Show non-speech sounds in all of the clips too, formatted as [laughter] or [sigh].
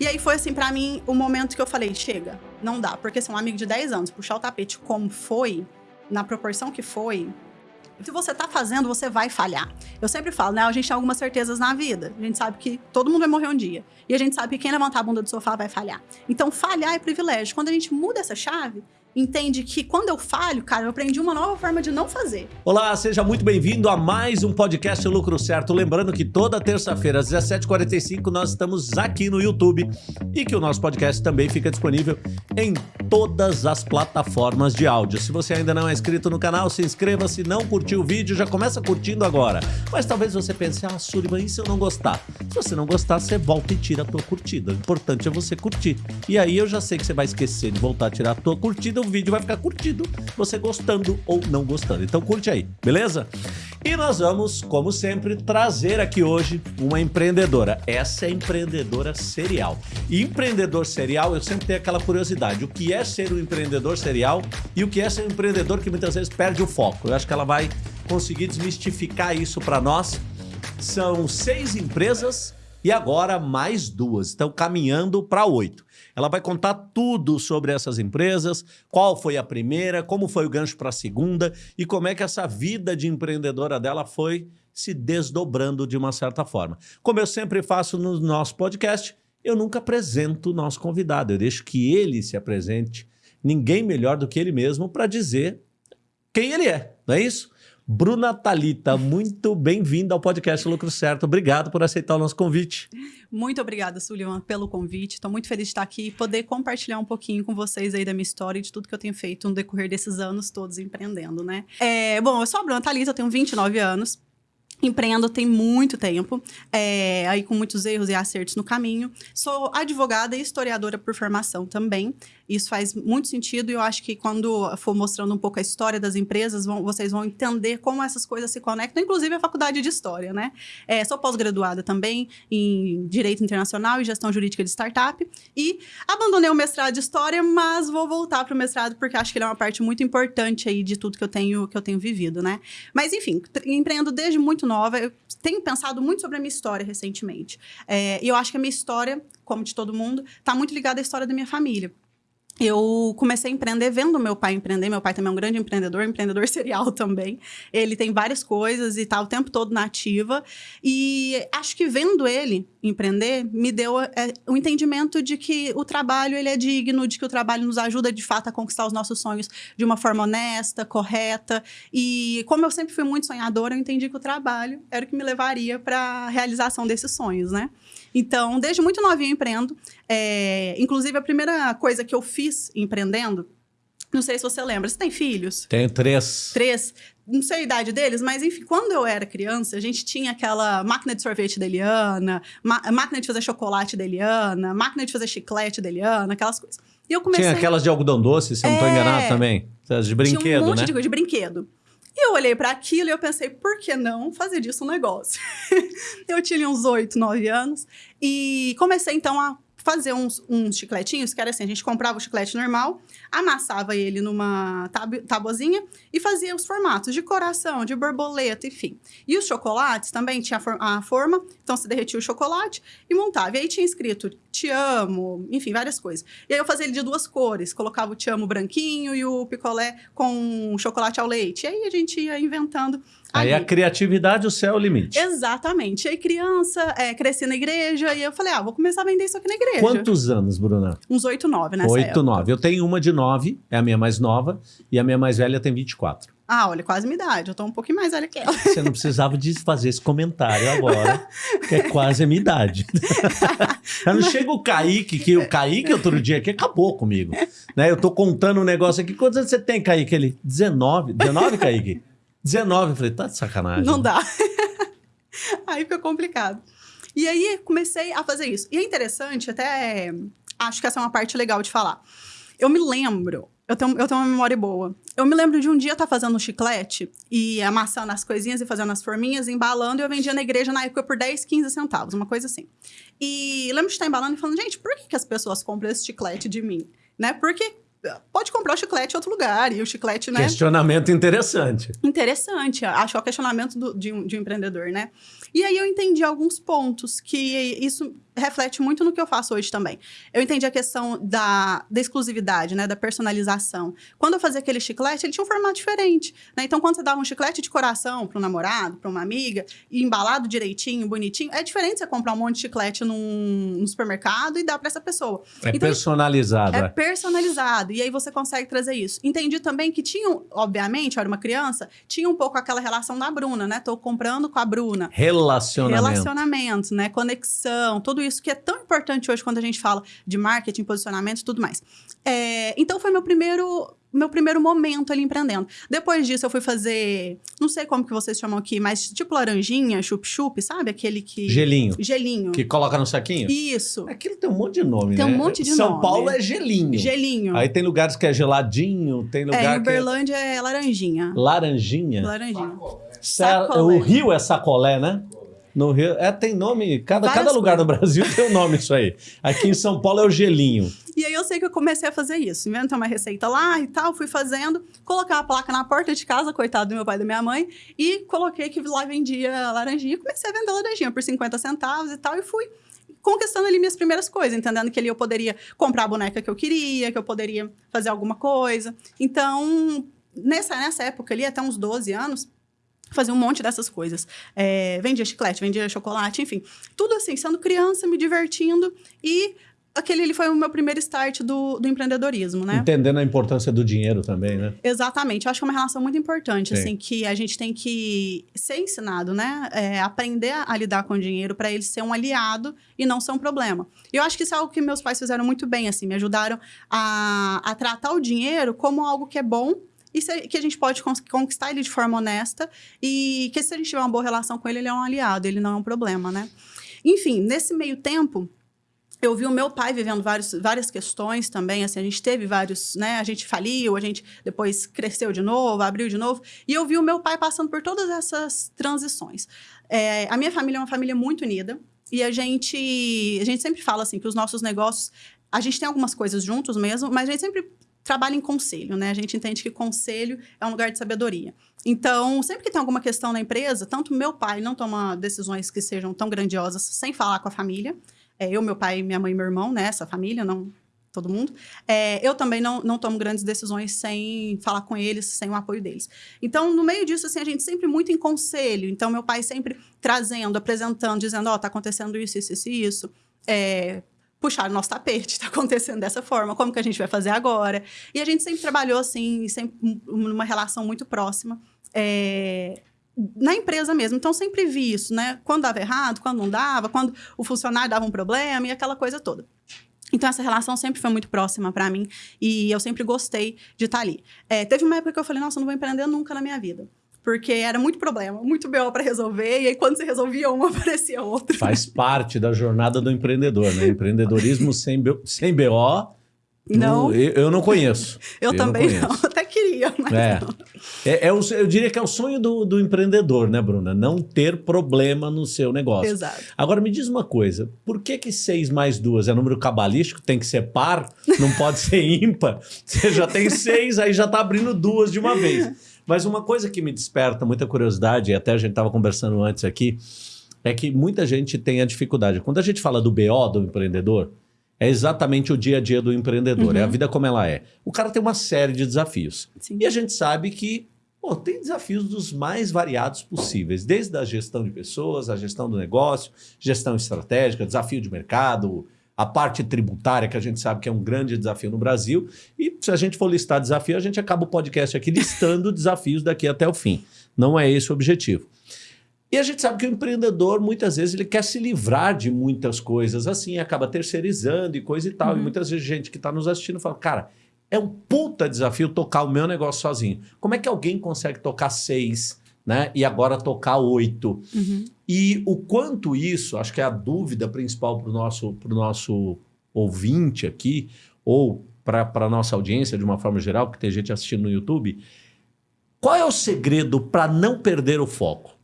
E aí foi assim, pra mim, o momento que eu falei, chega, não dá. Porque se um amigo de 10 anos puxar o tapete como foi, na proporção que foi, se você tá fazendo, você vai falhar. Eu sempre falo, né? A gente tem algumas certezas na vida. A gente sabe que todo mundo vai morrer um dia. E a gente sabe que quem levantar a bunda do sofá vai falhar. Então, falhar é privilégio. Quando a gente muda essa chave, entende que quando eu falho, cara, eu aprendi uma nova forma de não fazer. Olá, seja muito bem-vindo a mais um podcast Lucro Certo. Lembrando que toda terça-feira às 17h45 nós estamos aqui no YouTube e que o nosso podcast também fica disponível em todas as plataformas de áudio. Se você ainda não é inscrito no canal, se inscreva. Se não curtiu o vídeo, já começa curtindo agora. Mas talvez você pense, ah, Sullivan, e se eu não gostar? Se você não gostar, você volta e tira a tua curtida. O importante é você curtir. E aí eu já sei que você vai esquecer de voltar a tirar a tua curtida o vídeo vai ficar curtido, você gostando ou não gostando. Então curte aí, beleza? E nós vamos, como sempre, trazer aqui hoje uma empreendedora. Essa é empreendedora serial. E empreendedor serial, eu sempre tenho aquela curiosidade. O que é ser um empreendedor serial e o que é ser um empreendedor que muitas vezes perde o foco. Eu acho que ela vai conseguir desmistificar isso para nós. São seis empresas e agora mais duas. Estão caminhando para oito. Ela vai contar tudo sobre essas empresas, qual foi a primeira, como foi o gancho para a segunda e como é que essa vida de empreendedora dela foi se desdobrando de uma certa forma. Como eu sempre faço no nosso podcast, eu nunca apresento o nosso convidado, eu deixo que ele se apresente. Ninguém melhor do que ele mesmo para dizer quem ele é, não é isso? Bruna Talita, muito bem-vinda ao podcast Lucro Certo. Obrigado por aceitar o nosso convite. Muito obrigada, Sullivan, pelo convite. Estou muito feliz de estar aqui e poder compartilhar um pouquinho com vocês aí da minha história e de tudo que eu tenho feito no decorrer desses anos todos empreendendo, né? É, bom, eu sou a Bruna Talita, tenho 29 anos. Empreendo tem muito tempo, é, aí com muitos erros e acertos no caminho. Sou advogada e historiadora por formação também. Isso faz muito sentido e eu acho que quando for mostrando um pouco a história das empresas, vão, vocês vão entender como essas coisas se conectam, inclusive a faculdade de História, né? É, sou pós-graduada também em Direito Internacional e Gestão Jurídica de Startup e abandonei o mestrado de História, mas vou voltar para o mestrado porque acho que ele é uma parte muito importante aí de tudo que eu tenho, que eu tenho vivido, né? Mas enfim, empreendo desde muito nova, eu tenho pensado muito sobre a minha história recentemente. É, e eu acho que a minha história, como de todo mundo, está muito ligada à história da minha família eu comecei a empreender vendo meu pai empreender. Meu pai também é um grande empreendedor, [laughs] empreendedor serial também. Ele tem várias coisas e tá o tempo todo na ativa. E acho que vendo ele empreender, me deu é, o entendimento de que o trabalho ele é digno, de que o trabalho nos ajuda de fato a conquistar os nossos sonhos de uma forma honesta, correta. E como eu sempre fui muito sonhadora, eu entendi que o trabalho era o que me levaria para a realização desses sonhos, né? Então, desde muito novinha eu empreendo. É, inclusive, a primeira coisa que eu fiz empreendendo, não sei se você lembra, você tem filhos? Tenho três. Três. Não sei a idade deles, mas enfim, quando eu era criança, a gente tinha aquela máquina de sorvete da Eliana, máquina de fazer chocolate da Eliana, máquina de fazer chiclete da Eliana, aquelas coisas. E eu comecei... Tinha aquelas de algodão doce, se eu não estou é... enganado também. De brinquedo, tinha um monte né? de de brinquedo. Eu olhei para aquilo e eu pensei, por que não fazer disso um negócio? [laughs] eu tinha uns oito, nove anos e comecei então a fazer uns, uns chicletinhos, que era assim, a gente comprava o chiclete normal, amassava ele numa tab e fazia os formatos de coração, de borboleta, enfim. E os chocolates também tinha a forma, então se derretia o chocolate e montava. E aí tinha escrito te amo, enfim, várias coisas. E aí eu fazia ele de duas cores, colocava o te amo branquinho e o picolé com chocolate ao leite. E aí a gente ia inventando Aí a criatividade, o céu é o limite. Exatamente. Aí criança, é, cresci na igreja e eu falei, ah, vou começar a vender isso aqui na igreja. Quantos anos, Bruna? Uns 8, 9 nessa 8, 9. Eu tenho uma de 9, é a minha mais nova, e a minha mais velha tem 24. Ah, olha, quase minha idade. Eu tô um pouquinho mais velha que ela. Você não precisava de fazer esse comentário agora, que é quase a minha idade. [laughs] não chega o Kaique, que o Kaique outro dia aqui acabou comigo. Né? Eu tô contando um negócio aqui. Quantos anos você tem, Kaique? Ele, 19. 19, Kaique? 19. Eu falei, tá de sacanagem. Não dá. [laughs] aí fica complicado. E aí comecei a fazer isso. E é interessante, até acho que essa é uma parte legal de falar. Eu me lembro, eu tenho, eu tenho uma memória boa. Eu me lembro de um dia estar tá fazendo um chiclete e amassando as coisinhas e fazendo as forminhas, embalando, e eu vendia na igreja na época por 10, 15 centavos, uma coisa assim. E lembro de estar embalando e falando, gente, por que, que as pessoas compram esse chiclete de mim? Né? Porque pode comprar o chiclete em outro lugar. E o chiclete, né? Questionamento interessante. Interessante. Acho que é o questionamento do, de, um, de um empreendedor, né? E aí eu entendi alguns pontos que isso reflete muito no que eu faço hoje também. Eu entendi a questão da, da exclusividade, né? Da personalização. Quando eu fazia aquele chiclete, ele tinha um formato diferente. Né? Então, quando você dava um chiclete de coração para um namorado, para uma amiga, e embalado direitinho, bonitinho, é diferente você comprar um monte de chiclete num, num supermercado e dar para essa pessoa. É então, personalizado. É, é personalizado. E aí você consegue trazer isso. Entendi também que tinha, obviamente, eu era uma criança, tinha um pouco aquela relação da Bruna, né? Tô comprando com a Bruna. Relacionamento. Relacionamento, né? Conexão, tudo isso que é tão importante hoje quando a gente fala de marketing, posicionamento e tudo mais. É, então foi meu primeiro meu primeiro momento ali empreendendo. Depois disso, eu fui fazer, não sei como que vocês chamam aqui, mas tipo laranjinha, chup-chup, sabe? Aquele que... Gelinho. Gelinho. Que coloca no saquinho? Isso. Aquilo tem um monte de nome, tem né? um monte de São nome. Paulo é gelinho. Gelinho. Aí tem lugares que é geladinho, tem lugar é, em que Uberlândia é laranjinha. Laranjinha? Laranjinha. Sa- Sacolé. O Rio é sacolé, né? No Rio, é, tem nome, cada, Várias cada lugar coisas. do Brasil tem um nome isso aí. Aqui em São Paulo é o gelinho. E aí eu sei que eu comecei a fazer isso. Inventei uma receita lá e tal, fui fazendo, colocar a placa na porta de casa, coitado do meu pai e da minha mãe, e coloquei que lá vendia laranjinha. Comecei a vender laranjinha por 50 centavos e tal, e fui conquistando ali minhas primeiras coisas, entendendo que ali eu poderia comprar a boneca que eu queria, que eu poderia fazer alguma coisa. Então, nessa, nessa época ali, até uns 12 anos, fazia um monte dessas coisas. É, vendia chiclete, vendia chocolate, enfim. Tudo assim, sendo criança, me divertindo. E aquele ali foi o meu primeiro start do, do empreendedorismo, né? Entendendo a importância do dinheiro também, né? Exatamente. Eu acho que é uma relação muito importante, Sim. assim, que a gente tem que ser ensinado, né? É, aprender a lidar com o dinheiro para ele ser um aliado e não ser um problema. E eu acho que isso é algo que meus pais fizeram muito bem, assim, me ajudaram a, a tratar o dinheiro como algo que é bom e se- que a gente pode conquistar ele de forma honesta e que se a gente tiver uma boa relação com ele, ele é um aliado, ele não é um problema, né? Enfim, nesse meio tempo, eu vi o meu pai vivendo vários, várias questões também, assim, a gente teve vários, né, a gente faliu, a gente depois cresceu de novo, abriu de novo, e eu vi o meu pai passando por todas essas transições. É, a minha família é uma família muito unida, e a gente, a gente sempre fala, assim, que os nossos negócios, a gente tem algumas coisas juntos mesmo, mas a gente sempre trabalha em conselho, né? A gente entende que conselho é um lugar de sabedoria. Então, sempre que tem alguma questão na empresa, tanto meu pai não toma decisões que sejam tão grandiosas sem falar com a família, é, eu, meu pai, minha mãe e meu irmão, né? Essa família, não todo mundo. É, eu também não, não tomo grandes decisões sem falar com eles, sem o apoio deles. Então, no meio disso, assim, a gente sempre muito em conselho. Então, meu pai sempre trazendo, apresentando, dizendo, ó, tá acontecendo isso, isso, isso, isso. É, puxar o nosso tapete, [laughs] tá acontecendo dessa forma, como que a gente vai fazer agora? E a gente sempre trabalhou, assim, sempre um- numa relação muito próxima. É, na empresa mesmo. Então, sempre vi isso, né? Quando dava errado, quando não dava, quando o funcionário dava um problema e aquela coisa toda. Então, essa relação sempre foi muito próxima para mim e eu sempre gostei de estar ali. É, teve uma época que eu falei, nossa, eu não vou empreender nunca na minha vida. Porque era muito problema, muito BO para resolver, e aí quando você resolvia um, [laughs] aparecia outro. Faz parte da jornada do empreendedor, né? Empreendedorismo [laughs] sem, B- sem BO. Não, eu, eu não conheço. eu, não também não, conheço. [laughs] até queria, mas É. não. É, é o- eu diria que é o sonho do, do empreendedor, né, Bruna? Não ter problema no seu negócio. Exato. Agora me diz uma coisa: por que que 6 mais 2 é número cabalístico? Tem que ser par? Não pode ser ímpar? Você já tem seis, aí já tá abrindo duas de uma vez. Mas uma coisa que me desperta muita curiosidade, e até a gente estava conversando antes aqui, é que muita gente tem a dificuldade. Quando a gente fala do BO do empreendedor, é exatamente o dia a dia do empreendedor, é a vida como ela é. O cara tem uma série de desafios. Sim. E a gente sabe que pô, tem desafios dos mais variados possíveis, desde a gestão de pessoas, a gestão do negócio, gestão estratégica, desafio de mercado, a parte tributária, que a gente sabe que é um grande desafio no Brasil. E se a gente for listar desafio, a gente acaba o podcast aqui listando [laughs] desafios daqui até o fim. Não é esse o objetivo. E a gente sabe que o empreendedor, muitas vezes, ele quer se livrar de muitas coisas assim, acaba terceirizando e coisa e tal. E muitas vezes gente que está nos assistindo fala, cara, é um puta desafio tocar o meu negócio sozinho. Como é que alguém consegue tocar seis, né? E agora tocar oito? Uhum. E o quanto isso, acho que é a dúvida principal para o nosso, pro nosso ouvinte aqui, ou para a nossa audiência de uma forma geral, porque tem gente assistindo no YouTube. Qual é o segredo para não perder o foco?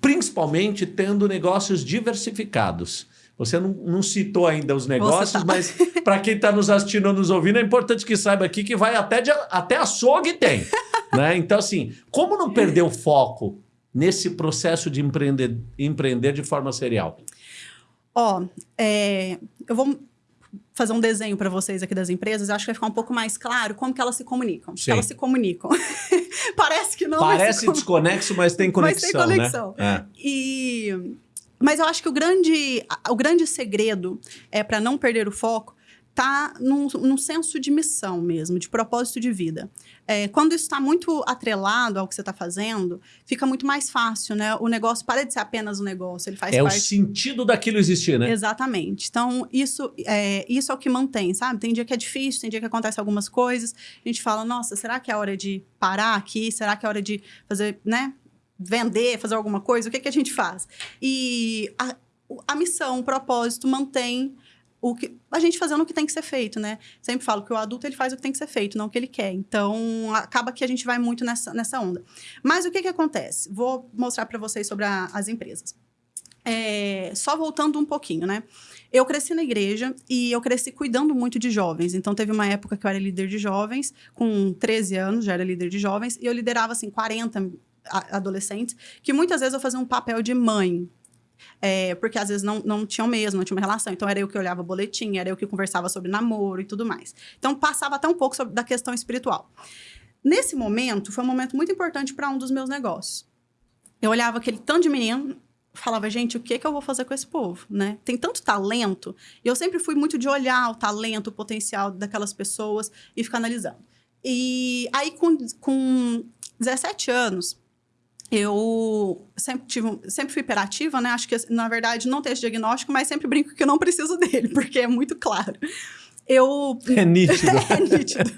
Principalmente tendo negócios diversificados. Você não, não citou ainda os negócios, tá. mas para quem está nos assistindo ou nos ouvindo, é importante que saiba aqui que vai até, de, até açougue tem. [laughs] né? Então, assim, como não perder o foco nesse processo de empreender, empreender de forma serial? Ó, é, eu vou fazer um desenho para vocês aqui das empresas, acho que vai ficar um pouco mais claro como que elas se comunicam. Sim. Elas se comunicam. [laughs] Parece que não. Parece mas desconexo, mas tem conexão, [laughs] mas tem conexão. né? E mas eu acho que o grande, o grande segredo é para não perder o foco tá num, num, senso de missão mesmo, de propósito de vida. É, quando isso está muito atrelado ao que você está fazendo, fica muito mais fácil, né? O negócio para de ser apenas um negócio, ele faz é parte... o sentido daquilo existir, né? Exatamente. Então, isso é, isso é o que mantém, sabe? Tem dia que é difícil, tem dia que acontece algumas coisas, a gente fala, nossa, será que é hora de parar aqui? Será que é hora de fazer, né? Vender, fazer alguma coisa? O que, que a gente faz? E a, a missão, o propósito mantém o que a gente fazendo o que tem que ser feito, né? Sempre falo que o adulto ele faz o que tem que ser feito, não o que ele quer. Então acaba que a gente vai muito nessa, nessa onda. Mas o que que acontece? Vou mostrar para vocês sobre a, as empresas. É, só voltando um pouquinho, né? Eu cresci na igreja e eu cresci cuidando muito de jovens. Então, teve uma época que eu era líder de jovens, com 13 anos, já era líder de jovens, e eu liderava, assim, 40 adolescentes, que muitas vezes eu fazia um papel de mãe, é, porque às vezes não, não tinham mesmo, não tinha uma relação. Então era eu que olhava boletim, era eu que conversava sobre namoro e tudo mais. Então passava até um pouco sobre, da questão espiritual. Nesse momento, foi um momento muito importante para um dos meus negócios. Eu olhava aquele tanto de menino, falava, gente, o que, que eu vou fazer com esse povo, né? Tem tanto talento. E eu sempre fui muito de olhar o talento, o potencial daquelas pessoas e ficar analisando. E aí, com, com 17 anos, eu sempre, tive, sempre fui hiperativa, né? Acho que, na verdade, não tenho esse diagnóstico, mas sempre brinco que eu não preciso [laughs] dele, porque é muito claro. Eu... [laughs] É nítido. [laughs] é nítido.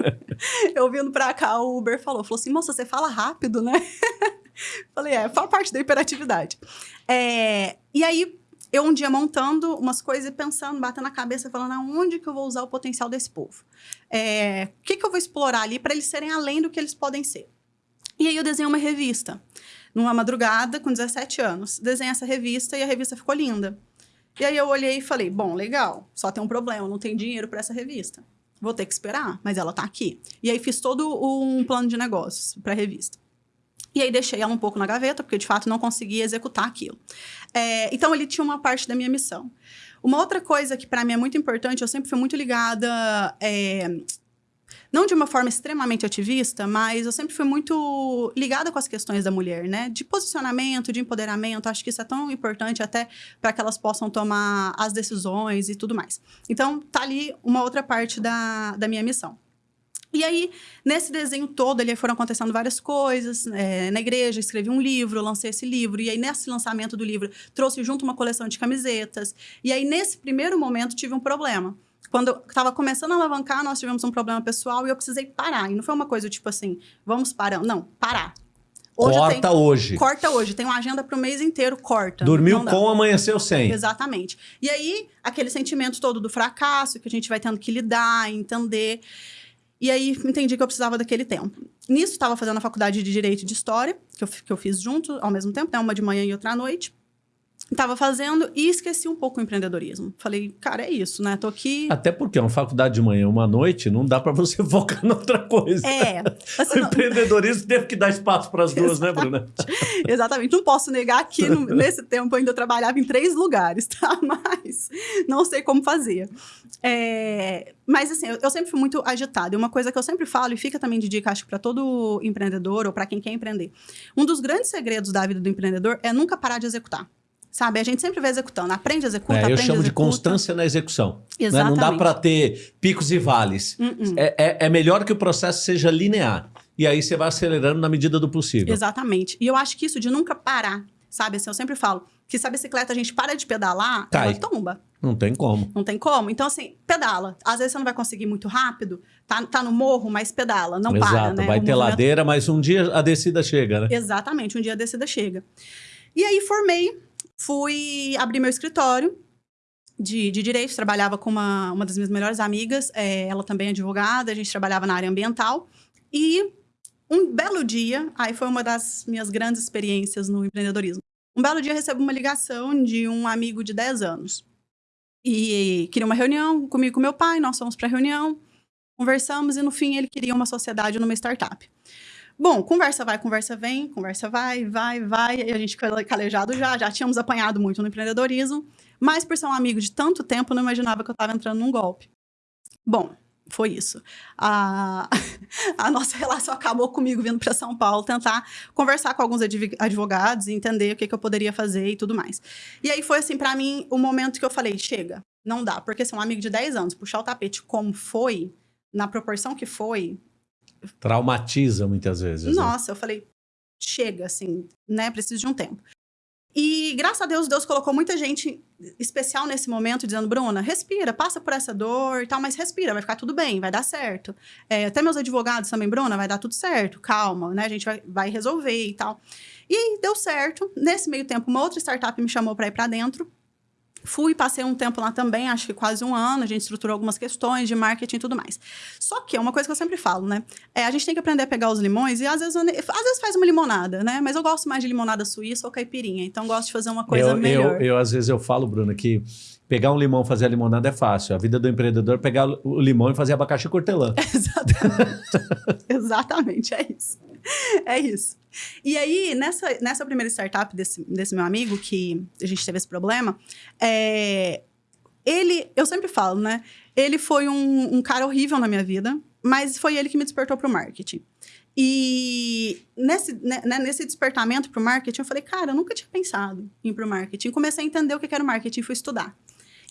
Eu vindo pra cá, o Uber falou, falou assim, moça, você fala rápido, né? Falei, é, faz parte da hiperatividade. É, e aí, eu um dia montando umas coisas e pensando, batendo na cabeça, falando, aonde que eu vou usar o potencial desse povo? É, o que que eu vou explorar ali para eles serem além do que eles podem ser? E aí eu desenhei uma revista numa madrugada, com 17 anos. Desenhei essa revista e a revista ficou linda. E aí eu olhei e falei, bom, legal, só tem um problema, não tem dinheiro para essa revista. Vou ter que esperar, mas ela tá aqui. E aí fiz todo um plano de negócios para a revista. E aí deixei ela um pouco na gaveta, porque de fato não conseguia executar aquilo. É, então ele tinha uma parte da minha missão. Uma outra coisa que para mim é muito importante, eu sempre fui muito ligada é, não de uma forma extremamente ativista, mas eu sempre fui muito ligada com as questões da mulher, né? De posicionamento, de empoderamento. Acho que isso é tão importante até para que elas possam tomar as decisões e tudo mais. Então, tá ali uma outra parte da, da minha missão. E aí, nesse desenho todo, ali foram acontecendo várias coisas. É, na igreja, escrevi um livro, lancei esse livro. E aí, nesse lançamento do livro, trouxe junto uma coleção de camisetas. E aí, nesse primeiro momento, tive um problema quando estava começando a alavancar, nós tivemos um problema pessoal e eu precisei parar. E não foi uma coisa tipo assim, vamos parar. Não, parar. Hoje corta tenho, hoje. Corta hoje. Tem uma agenda para o mês inteiro, corta. Dormiu com, amanheceu sem. Exatamente. E aí, aquele sentimento todo do fracasso, que a gente vai tendo que lidar, entender. E aí, entendi que eu precisava daquele tempo. Nisso, estava fazendo a faculdade de Direito e de História, que eu, que eu fiz junto, ao mesmo tempo, né? Uma de manhã e outra à noite. Estava fazendo e esqueci um pouco o empreendedorismo. Falei, cara, é isso, né? Tô aqui. Até porque é uma faculdade de manhã, uma noite, não dá para você [laughs] focar em outra coisa. É. [laughs] Assim, o empreendedorismo teve que dar espaço para as duas, né, Bruna? [laughs] Exatamente. Não posso negar que no, nesse tempo eu ainda trabalhava em três lugares, tá? Mas não sei como fazer. É... Mas assim, eu, eu sempre fui muito agitada. E uma coisa que eu sempre falo, e fica também de dica, acho que para todo empreendedor ou para quem quer empreender. Um dos grandes segredos da vida do empreendedor é nunca parar de executar. Sabe? A gente sempre vai executando. Aprende, executa, é, aprende, Eu chamo de constância na execução. Exatamente. Né? Não dá para ter picos e vales. Uh -uh. É, é, é melhor que o processo seja linear. E aí você vai acelerando na medida do possível. Exatamente. E eu acho que isso de nunca parar, sabe? Assim, eu sempre falo que se a bicicleta a gente para de pedalar, Cai. ela tomba. Não tem como. Não tem como. Então, assim, pedala. Às vezes você não vai conseguir muito rápido, tá, tá no morro, mas pedala, não Exato. para, né? Vai o ter movimento... ladeira, mas um dia a descida chega, né? Exatamente, um dia a descida chega. E aí formei fui abrir meu escritório de, de direito, trabalhava com uma, uma das minhas melhores amigas, é, ela também é advogada, a gente trabalhava na área ambiental. E um belo dia, aí foi uma das minhas grandes experiências no empreendedorismo. Um belo dia recebo uma ligação de um amigo de 10 anos. E queria uma reunião comigo e com meu pai, nós fomos para a reunião, conversamos e no fim ele queria uma sociedade numa startup. Bom, conversa vai, conversa vem, conversa vai, vai, vai, e a gente calejado já, já tínhamos apanhado muito no empreendedorismo, mas por ser um amigo de tanto tempo, não imaginava que eu estava entrando num golpe. Bom, foi isso. A, [laughs] a nossa relação acabou comigo vindo para São Paulo tentar conversar com alguns advogados e entender o que, que eu poderia fazer e tudo mais. E aí foi assim, para mim, o momento que eu falei, chega, não dá, porque se um amigo de 10 anos puxar o tapete como foi, na proporção que foi... Traumatiza muitas vezes. Né? Nossa, né? eu falei, chega, assim, né, preciso de um tempo. E graças a Deus, Deus colocou muita gente especial nesse momento, dizendo: Bruna, respira, passa por essa dor e tal, mas respira, vai ficar tudo bem, vai dar certo. É, até meus advogados também, Bruna, vai dar tudo certo, calma, né? A gente vai, vai resolver e tal. E deu certo. Nesse meio tempo, uma outra startup me chamou para ir para dentro. Fui, passei um tempo lá também, acho que quase um ano, a gente estruturou algumas questões de marketing e tudo mais. Só que é uma coisa que eu sempre falo, né? É, a gente tem que aprender a pegar os limões e às vezes, às vezes faz uma limonada, né? Mas eu gosto mais de limonada suíça ou caipirinha, então gosto de fazer uma coisa eu, melhor. Eu, eu, às vezes, eu falo, Bruna, que pegar um limão e fazer a limonada é fácil. A vida do empreendedor é pegar o limão e fazer abacaxi cortelã. [laughs] Exatamente. Exatamente, é isso. É isso. E aí, nessa, nessa primeira startup desse, desse meu amigo, que a gente teve esse problema, é, ele, eu sempre falo, né? Ele foi um, um cara horrível na minha vida, mas foi ele que me despertou para o marketing. E nesse, né, né nesse despertamento para o marketing, eu falei, cara, eu nunca tinha pensado em ir para o marketing. Comecei a entender o que era o marketing fui estudar.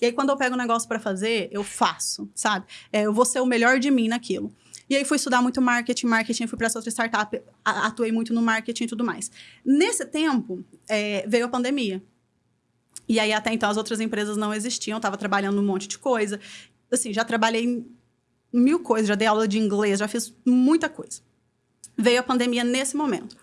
E aí, quando eu pego um negócio para fazer, eu faço, sabe? É, eu vou ser o melhor de mim naquilo. E aí fui estudar muito marketing, marketing, fui para essa outra startup, atuei muito no marketing e tudo mais. Nesse tempo, é, veio a pandemia. E aí, até então, as outras empresas não existiam, estava trabalhando um monte de coisa. Assim, já trabalhei mil coisas, já dei aula de inglês, já fiz muita coisa. Veio a pandemia nesse momento.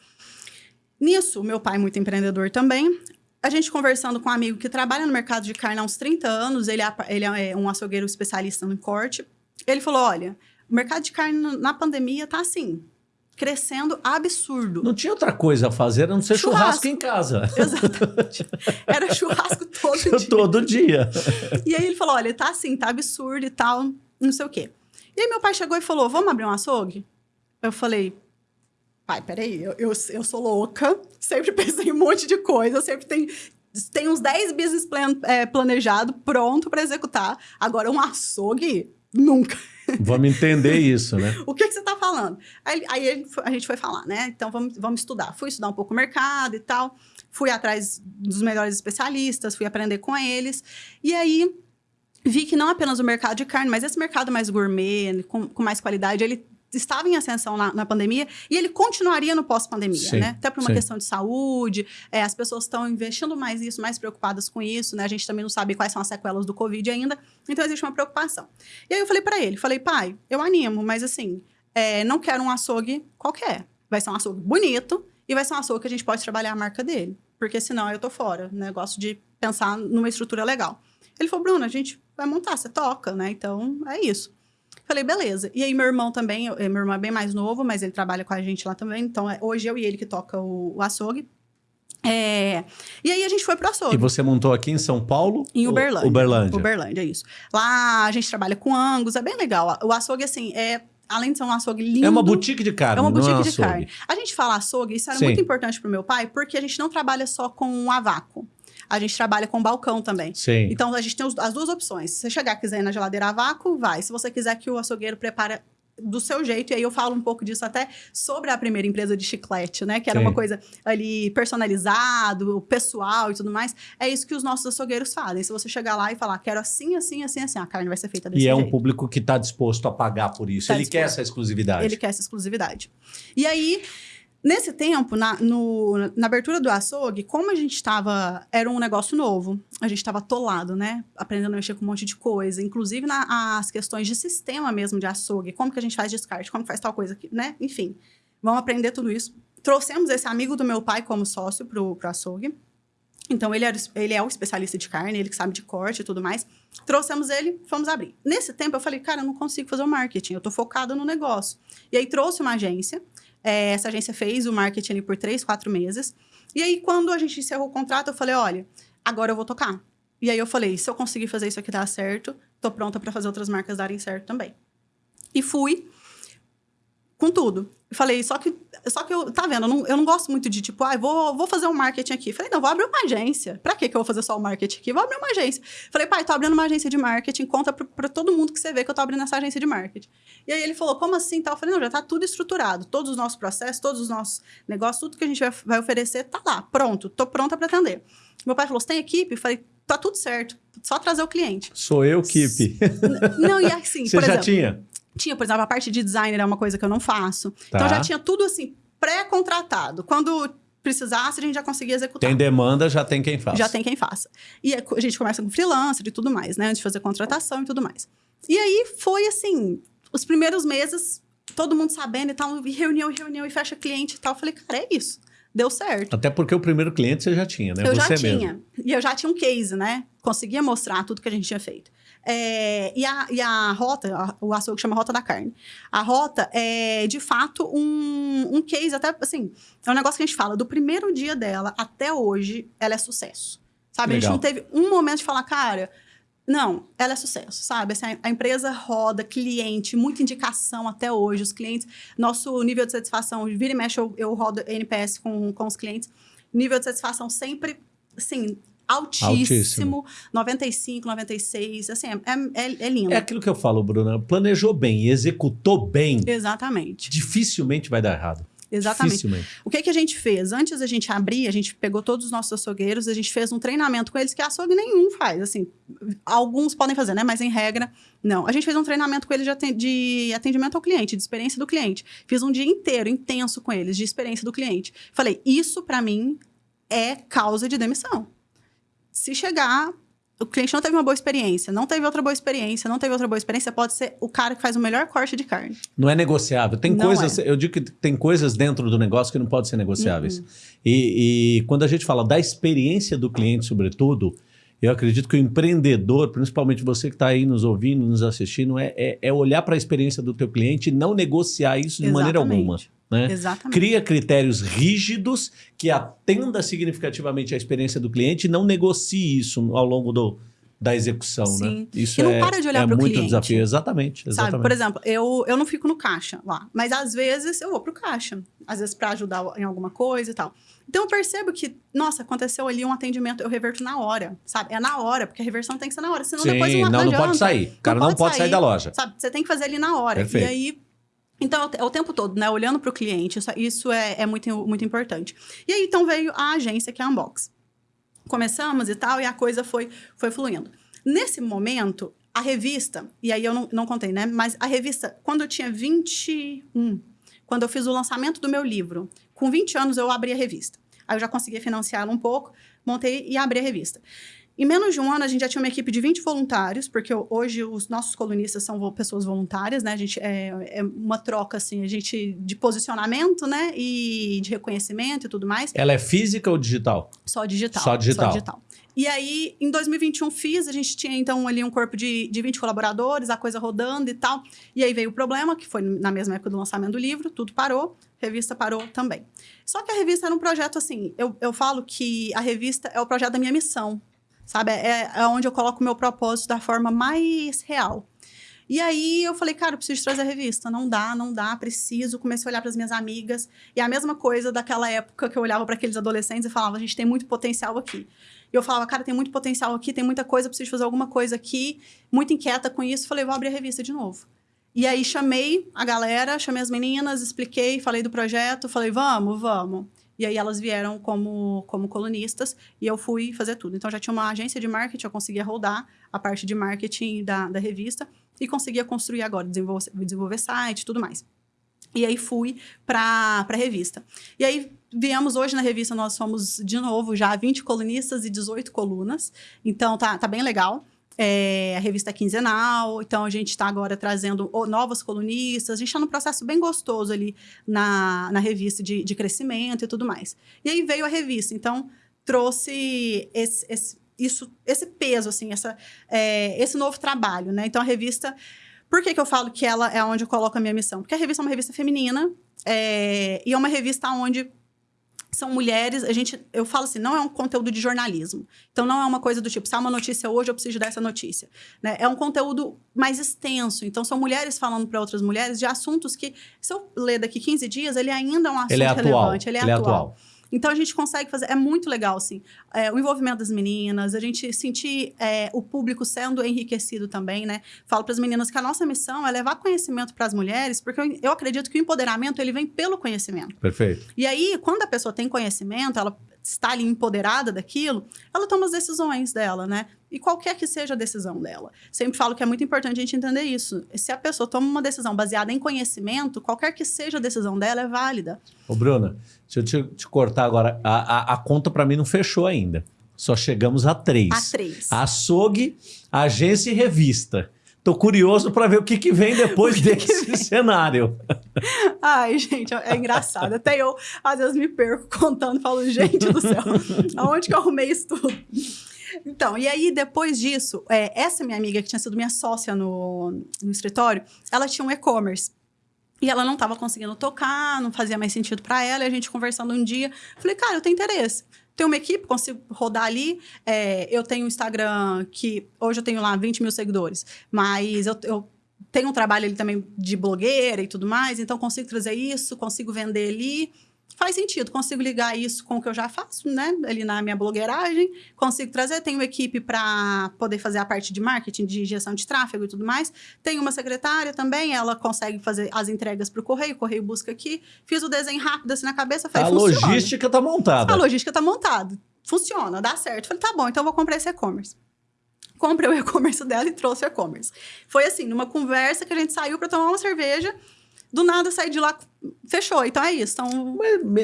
Nisso, meu pai, muito empreendedor também, a gente conversando com um amigo que trabalha no mercado de carne há uns 30 anos, ele é, ele é um açougueiro especialista no corte. Ele falou: olha, o mercado de carne na pandemia tá assim, crescendo absurdo. Não tinha outra coisa a fazer a não ser churrasco, churrasco em casa. [laughs] Exatamente. Era churrasco [laughs] todo dia. todo dia. E aí ele falou: olha, tá assim, tá absurdo e tal, não sei o quê. E aí meu pai chegou e falou: vamos abrir um açougue? Eu falei, pai, peraí, eu, eu, eu sou louca, sempre [laughs] pensei em um monte de coisa, sempre tem, tem uns 10 business plan é, planejado, pronto para executar. Agora, um açougue, nunca. Vamos entender isso, né? [laughs] o que, que você está falando? Aí, aí, a gente foi falar, né? Então, vamos, vamos estudar. Fui estudar um pouco o mercado e tal. Fui atrás dos melhores especialistas, fui aprender com eles. E aí, vi que não apenas o mercado de carne, mas esse mercado mais gourmet, com, com mais qualidade, ele estava em ascensão na, na pandemia e ele continuaria no pós-pandemia, né? Até por uma sim. questão de saúde, é, as pessoas estão investindo mais nisso, mais preocupadas com isso, né? A gente também não sabe quais são as sequelas do Covid ainda, então existe uma preocupação. E aí eu falei para ele, falei, pai, eu animo, mas assim, é, não quero um açougue qualquer. Vai ser um açougue bonito e vai ser um açougue que a gente pode trabalhar a marca dele, porque senão eu tô fora, né? Gosto de pensar numa estrutura legal. Ele falou, Bruno, a gente vai montar, você toca, né? Então, é isso. Falei, beleza. E aí, meu irmão também, eh, meu irmão é bem mais novo, mas ele trabalha com a gente lá também. Então, é, hoje eu e ele que toca o, o açougue. É... E aí a gente foi pro açougue. E você montou aqui em São Paulo? Em Uberlândia. Uberlândia. Uberlândia, isso. Lá a gente trabalha com angus, é bem legal. O açougue, assim, é além de ser um açougue lindo. É uma boutique de carne. É uma boutique é um de carne. A gente fala açougue, isso era Sim. muito importante pro meu pai, porque a gente não trabalha só com a vácuo a gente trabalha com balcão também. Sim. Então, a gente tem as duas opções. Se você chegar quiser ir na geladeira a vácuo, vai. Se você quiser que o açougueiro prepare do seu jeito, e aí eu falo um pouco disso até sobre a primeira empresa de chiclete, né? Que era Sim. uma coisa ali personalizado, pessoal e tudo mais. É isso que os nossos açougueiros fazem. Se você chegar lá e falar, quero assim, assim, assim, assim, a carne vai ser feita desse jeito. E é um público que está disposto a pagar por isso. Tá Ele disposto. quer essa exclusividade. Ele quer essa exclusividade. E aí, Nesse tempo, na, no, na abertura do açougue, como a gente estava. Era um negócio novo, a gente estava atolado, né? Aprendendo a mexer com um monte de coisa, inclusive nas questões de sistema mesmo de açougue, como que a gente faz descarte, como faz tal coisa, né? Enfim, vamos aprender tudo isso. Trouxemos esse amigo do meu pai como sócio pro, pro açougue. Então, ele, era, ele é o especialista de carne, ele que sabe de corte e tudo mais. Trouxemos ele, fomos abrir. Nesse tempo, eu falei, cara, eu não consigo fazer o marketing, eu tô focada no negócio. E aí, trouxe uma agência é, essa agência fez o marketing por três, quatro meses. E aí, quando a gente encerrou o contrato, eu falei: olha, agora eu vou tocar. E aí eu falei, se eu conseguir fazer isso aqui dar certo, tô pronta para fazer outras marcas darem certo também. E fui com tudo. Falei, só que, só que eu, tá vendo, eu não, eu não gosto muito de tipo, ah, vou, vou fazer um marketing aqui. Falei, não, vou abrir uma agência. Pra que que eu vou fazer só o marketing aqui? Vou abrir uma agência. Falei, pai, tô abrindo uma agência de marketing, conta pra, pra todo mundo que você vê que eu tô abrindo essa agência de marketing. E aí ele falou, como assim? Tal? Eu falei, não, já tá tudo estruturado. Todos os nossos processos, todos os nossos negócios, tudo que a gente vai, vai oferecer tá lá, pronto. Tô pronta pra atender. Meu pai falou, você tem equipe? Eu falei, tá tudo certo. Só trazer o cliente. Sou eu, Kip. Não, e assim, [laughs] Você já exemplo, tinha? Tinha, por exemplo, a parte de designer é uma coisa que eu não faço. Tá. Então já tinha tudo assim, pré-contratado. Quando precisasse, a gente já conseguia executar. Tem demanda, já tem quem faz. Já tem quem faça. E a a gente começa com freelancer e tudo mais, né? Antes de fazer contratação e tudo mais. E aí foi assim, os primeiros meses, todo mundo sabendo e tal, e reunião, e reunião, e fecha cliente e tal. Eu falei, cara, é isso. Deu certo. Até porque o primeiro cliente você já tinha, né? Eu você já mesmo. tinha. E eu já tinha um case, né? Conseguia mostrar tudo que a gente tinha feito. É, e, a, e a rota, a- o açougue chama Rota da Carne. A rota é, de fato, um, um case, até assim, é um negócio que a gente fala, do primeiro dia dela até hoje, ela é sucesso. Sabe? A Legal. gente não teve um momento de falar, cara, não, ela é sucesso, sabe? Assim, a- a empresa roda, cliente, muita indicação até hoje. Os clientes, nosso nível de satisfação, vira e mexe, eu, eu rodo NPS com, com os clientes. Nível de satisfação sempre, assim, altíssimo. 95, 96, assim, é, é, é lindo. É aquilo que eu falo, Bruna. Planejou bem e executou bem, Exatamente, dificilmente vai dar errado. exatamente. O que, que a gente fez? Antes da gente abrir, a gente pegou todos os nossos açougueiros, a gente fez um treinamento com eles que açougue nenhum faz. Assim, alguns podem fazer, né? Mas em regra, não. A gente fez um treinamento com eles de atendimento ao cliente, de experiência do cliente. Fiz um dia inteiro, intenso com eles, de experiência do cliente. Falei, isso para mim é causa de demissão. Se chegar, o cliente não teve uma boa experiência, não teve outra boa experiência, não teve outra boa experiência, pode ser o cara que faz o melhor corte de carne. Não é negociável. Tem Não coisas, eu digo que tem coisas dentro do negócio que não podem ser negociáveis. Uhum. E, e quando a gente fala da experiência do cliente, sobretudo, eu acredito que o empreendedor, principalmente você que está aí nos ouvindo, nos assistindo, é, é, é olhar para a experiência do teu cliente e não negociar isso de maneira Exatamente. alguma. Né? Exatamente. Cria critérios rígidos que atenda significativamente a experiência do cliente e não negocie isso ao longo do, da execução. Né? Sim. Isso E não é, para de olhar é pro muito cliente. desafio. Exatamente. exatamente. Sabe, por exemplo, eu, eu não fico no caixa lá, mas às vezes eu vou pro caixa, às vezes para ajudar em alguma coisa e tal. Então eu percebo que, nossa, aconteceu ali um atendimento, eu reverto na hora, sabe? É na hora, porque a reversão tem que ser na hora, senão Sim, depois não, não, não adianta, pode sair. O cara não, pode sair. da loja. Sabe, você tem que fazer ali na hora. Perfeito. E aí, então é o é o tempo todo, né? Olhando pro cliente, isso, isso é, é muito, muito importante. E aí, então veio a agência, que é a Unbox. Começamos e tal, e a coisa foi, foi fluindo. Nesse momento, a revista, e aí eu não, não contei, né? Mas a revista, quando eu tinha 21, quando eu fiz o lançamento do meu livro, com 20 anos eu abri a revista. Aí eu já conseguia financiá-la um pouco, montei e abri a revista. Em menos de um ano, a gente já tinha uma equipe de 20 voluntários, porque hoje os nossos colunistas são pessoas voluntárias, né? A gente é, é uma troca, assim, a gente de posicionamento, né? E de reconhecimento e tudo mais. Ela é física ou digital? Só digital. Só digital. E aí, em 2021, fiz, a gente tinha então ali um corpo de, de 20 colaboradores, a coisa rodando e tal. E aí veio o problema, que foi na mesma época do lançamento do livro, tudo parou, revista parou também. Só que a revista era um projeto assim, eu, eu falo que a revista é o projeto da minha missão, sabe? É, é onde eu coloco o meu propósito da forma mais real. E aí eu falei, cara, eu preciso trazer a revista. Não dá, não dá, preciso. Comecei a olhar para as minhas amigas. E a mesma coisa daquela época que eu olhava para aqueles adolescentes e falava, a gente tem muito potencial aqui. E eu falava, cara, tem muito potencial aqui, tem muita coisa, preciso fazer alguma coisa aqui. Muito inquieta com isso. Falei, vou abrir a revista de novo. E aí chamei a galera, chamei as meninas, expliquei, falei do projeto, falei, vamos, vamos. E aí elas vieram como, como colunistas e eu fui fazer tudo. Então já tinha uma agência de marketing, eu conseguia rodar a parte de marketing da, da revista e conseguia construir agora, desenvolver, desenvolver site tudo mais. E aí fui para a revista. E aí viemos hoje na revista, nós somos de novo já 20 colunistas e 18 colunas. Então tá, tá bem legal. É, a revista quinzenal, então a gente está agora trazendo novas colunistas. A gente está num processo bem gostoso ali na, na revista de, de crescimento e tudo mais. E aí veio a revista, então trouxe esse, esse, isso, esse peso, assim, essa, é, esse novo trabalho, né? Então a revista. Por que, que eu falo que ela é onde eu coloco a minha missão? Porque a revista é uma revista feminina é, e é uma revista onde são mulheres, a gente, eu falo assim, não é um conteúdo de jornalismo. Então não é uma coisa do tipo, há uma notícia hoje, eu preciso dar essa notícia. Né? É um conteúdo mais extenso. Então são mulheres falando para outras mulheres de assuntos que, se eu ler daqui 15 dias, ele ainda é um assunto ele é relevante, ele é, ele atual. é atual. Então a gente consegue fazer, é muito legal, assim, é, o envolvimento das meninas, a gente sentir é, o público sendo enriquecido também, né? Falo para as meninas que a nossa missão é levar conhecimento para as mulheres, porque eu, eu acredito que o empoderamento ele vem pelo conhecimento. Perfeito. E aí, quando a pessoa tem conhecimento, ela está ali empoderada daquilo, ela toma as decisões dela, né? E qualquer que seja a decisão dela. Sempre falo que é muito importante a gente entender isso. Se a pessoa toma uma decisão baseada em conhecimento, qualquer que seja a decisão dela é válida. Ô, Bruna, deixa eu te, te cortar agora. A, a, a conta para mim não fechou ainda. Só chegamos a três. A três. Açougue, agência e revista. Tô curioso para ver o que, que vem [laughs] depois desse que [laughs] cenário. Ai, gente, é engraçado. Até eu, às vezes, me perco contando, falo, gente do céu, [laughs] aonde que eu arrumei isso tudo? Então, e aí, depois disso, é, essa minha amiga, que tinha sido minha sócia no, no escritório, ela tinha um e-commerce. E ela não estava conseguindo tocar, não fazia mais sentido para ela. E a gente conversando um dia, falei, cara, eu tenho interesse tenho uma equipe, consigo rodar ali. É, eu tenho um Instagram que hoje eu tenho lá 20 mil seguidores, mas eu, eu tenho um trabalho ali também de blogueira e tudo mais, então consigo trazer isso, consigo vender ali faz sentido. Consigo ligar isso com o que eu já faço, né? Ali na minha blogueiragem. Consigo trazer. Tenho equipe para poder fazer a parte de marketing, de gestão de tráfego e tudo mais. Tenho uma secretária também. Ela consegue fazer as entregas para o correio. O correio busca aqui. Fiz o desenho rápido assim na cabeça. Falei, a logística está montada. A logística está montada. Funciona, dá certo. Falei, tá bom, então vou comprar esse e-commerce comprei o e-commerce dela e trouxe o e-commerce. Foi assim, numa conversa que a gente saiu para tomar uma cerveja do nada sair de lá, fechou. Então é isso. Então...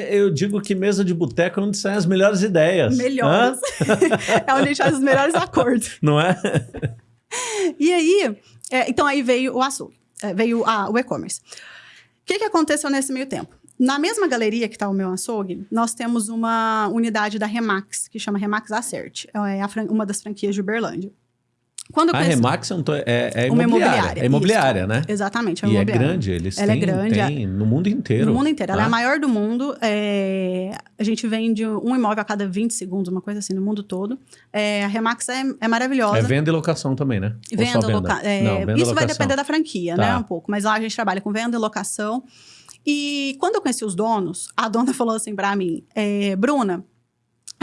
Eu digo que mesa de boteco é onde saem as melhores ideias. Melhores. [laughs] é onde a gente faz os melhores acordos. Não é? e aí, é, então aí veio o açougue, é, veio a, o e-commerce. O que, que aconteceu nesse meio tempo? Na mesma galeria que está o meu açougue, nós temos uma unidade da Remax, que chama Remax Acert. É uma das franquias de Uberlândia. Quando a. Remax é, é, é imobiliária. imobiliária. É imobiliária, isso. né? Exatamente, é e é grande, eles ela é têm, é grande, têm no mundo inteiro. No mundo inteiro. Ela é a tá? maior do mundo. É... A gente vende um imóvel a cada 20 segundos, uma coisa assim, no mundo todo. É, a Remax é, maravilhosa. É venda e locação também, né? Venda, venda? Loca... Não, venda Isso vai depender da franquia, né? tá. né? Um pouco. Mas lá a gente trabalha com venda e locação. E quando eu conheci os donos, a dona [laughs] falou assim para mim, Bruna,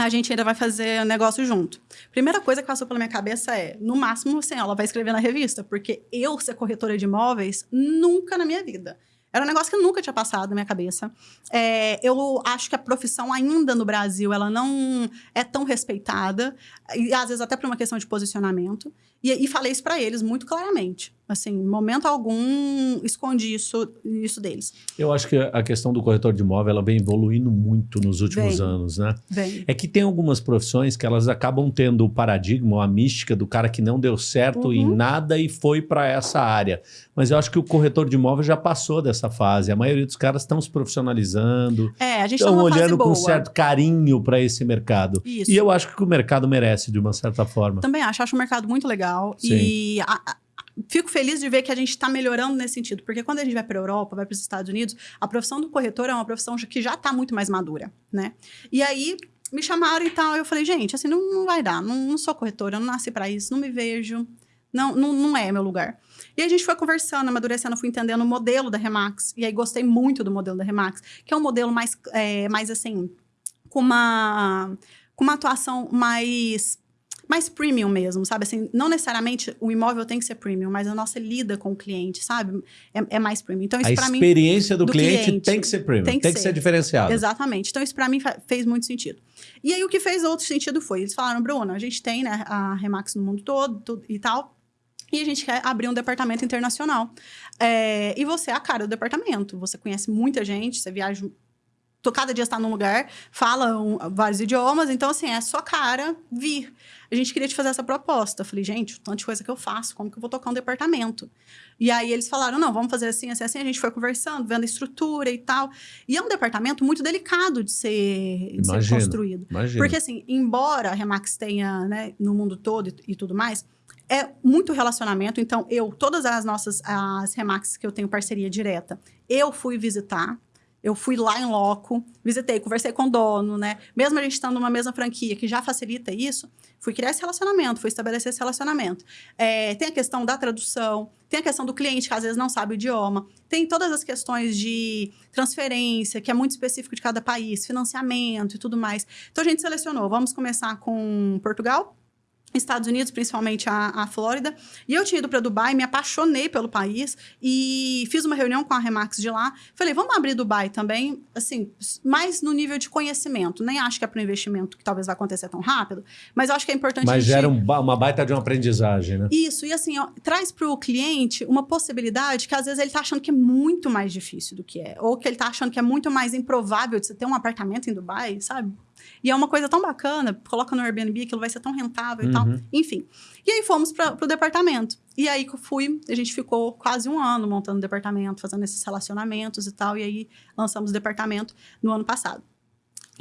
a gente ainda vai fazer negócio junto. Primeira coisa que passou pela minha cabeça é, no máximo, assim, ela vai escrever na revista, porque eu ser corretora de imóveis, nunca na minha vida. Era um negócio que nunca tinha passado na minha cabeça. É, eu acho que a profissão ainda no Brasil, ela não é tão respeitada, e às vezes até por uma questão de posicionamento. E, e falei isso para eles muito claramente. Assim, em momento algum, escondi isso, isso deles. Eu acho que a questão do corretor de imóvel, ela vem evoluindo muito nos últimos anos, né? Vem. É que tem algumas profissões que elas acabam tendo o paradigma, a mística do cara que não deu certo uhum. em nada e foi para essa área. Mas eu acho que o corretor de imóvel já passou dessa fase. A maioria dos caras estão se profissionalizando. É, a gente estão tá olhando com certo carinho para esse mercado. Isso. E eu acho que o mercado merece, de uma certa forma. Também acho. Acho o mercado muito legal. Sim. E a, a fico feliz de ver que a gente está melhorando nesse sentido, porque quando a gente vai para a Europa, vai para os Estados Unidos, a profissão do corretor é uma profissão que já está muito mais madura, né? E aí me chamaram e tal, eu falei, gente, assim, não, não vai dar, não, não sou corretora, não nasci para isso, não me vejo, não, não, não é meu lugar. E a gente foi conversando, amadurecendo, fui entendendo o modelo da Remax, e aí gostei muito do modelo da Remax, que é um modelo mais, é, mais assim, com uma, com uma atuação mais mais premium mesmo, sabe? Assim, não necessariamente o imóvel tem que ser premium, mas a nossa lida com o cliente, sabe? É, é mais premium. Então, isso para mim... A experiência do, do cliente, cliente, tem que ser premium, tem que, tem que ser. ser diferenciado. Exatamente. Então, isso para mim fez muito sentido. E aí, o que fez outro sentido foi, eles falaram, Bruno, a gente tem né, a Remax no mundo todo tudo, e tal, e a gente quer abrir um departamento internacional. É, e você é a cara do departamento. Você conhece muita gente, você viaja tô, cada dia está num lugar, fala um, vários idiomas, então, assim, é sua cara vir. A gente queria te fazer essa proposta. Eu falei, gente, tanta coisa que eu faço, como que eu vou tocar um departamento? E aí eles falaram, não, vamos fazer assim, assim, assim. A gente foi conversando, vendo a estrutura e tal. E é um departamento muito delicado de ser, de ser construído. Imagino. Porque, assim, embora a Remax tenha, né, no mundo todo e, e tudo mais, é muito relacionamento. Então, eu, todas as nossas as Remax que eu tenho parceria direta, eu fui visitar Eu fui lá em loco, visitei, conversei com o dono, né? Mesmo a gente estando numa mesma franquia que já facilita isso, fui criar esse relacionamento, fui estabelecer esse relacionamento. É, tem a questão da tradução, tem a questão do cliente que às vezes não sabe o idioma, tem todas as questões de transferência, que é muito específico de cada país, financiamento e tudo mais. Então a gente selecionou, vamos começar com Portugal, Estados Unidos, principalmente a, a Flórida. E eu tinha ido para Dubai, me apaixonei pelo país e fiz uma reunião com a Remax de lá. Falei, vamos abrir Dubai também, assim, mais no nível de conhecimento. Nem acho que é para investimento que talvez vai acontecer tão rápido, mas eu acho que é importante. Mas gente... gera um, uma baita de uma aprendizagem, né? Isso, e assim, ó, traz para o cliente uma possibilidade que às vezes ele está achando que é muito mais difícil do que é, ou que ele está achando que é muito mais improvável de você ter um apartamento em Dubai, sabe? E é uma coisa tão bacana, coloca no Airbnb, aquilo vai ser tão rentável uhum. e tal. Enfim. E aí fomos para o departamento. E aí que eu fui, a gente ficou quase um ano montando o departamento, fazendo esses relacionamentos e tal. E aí lançamos o departamento no ano passado.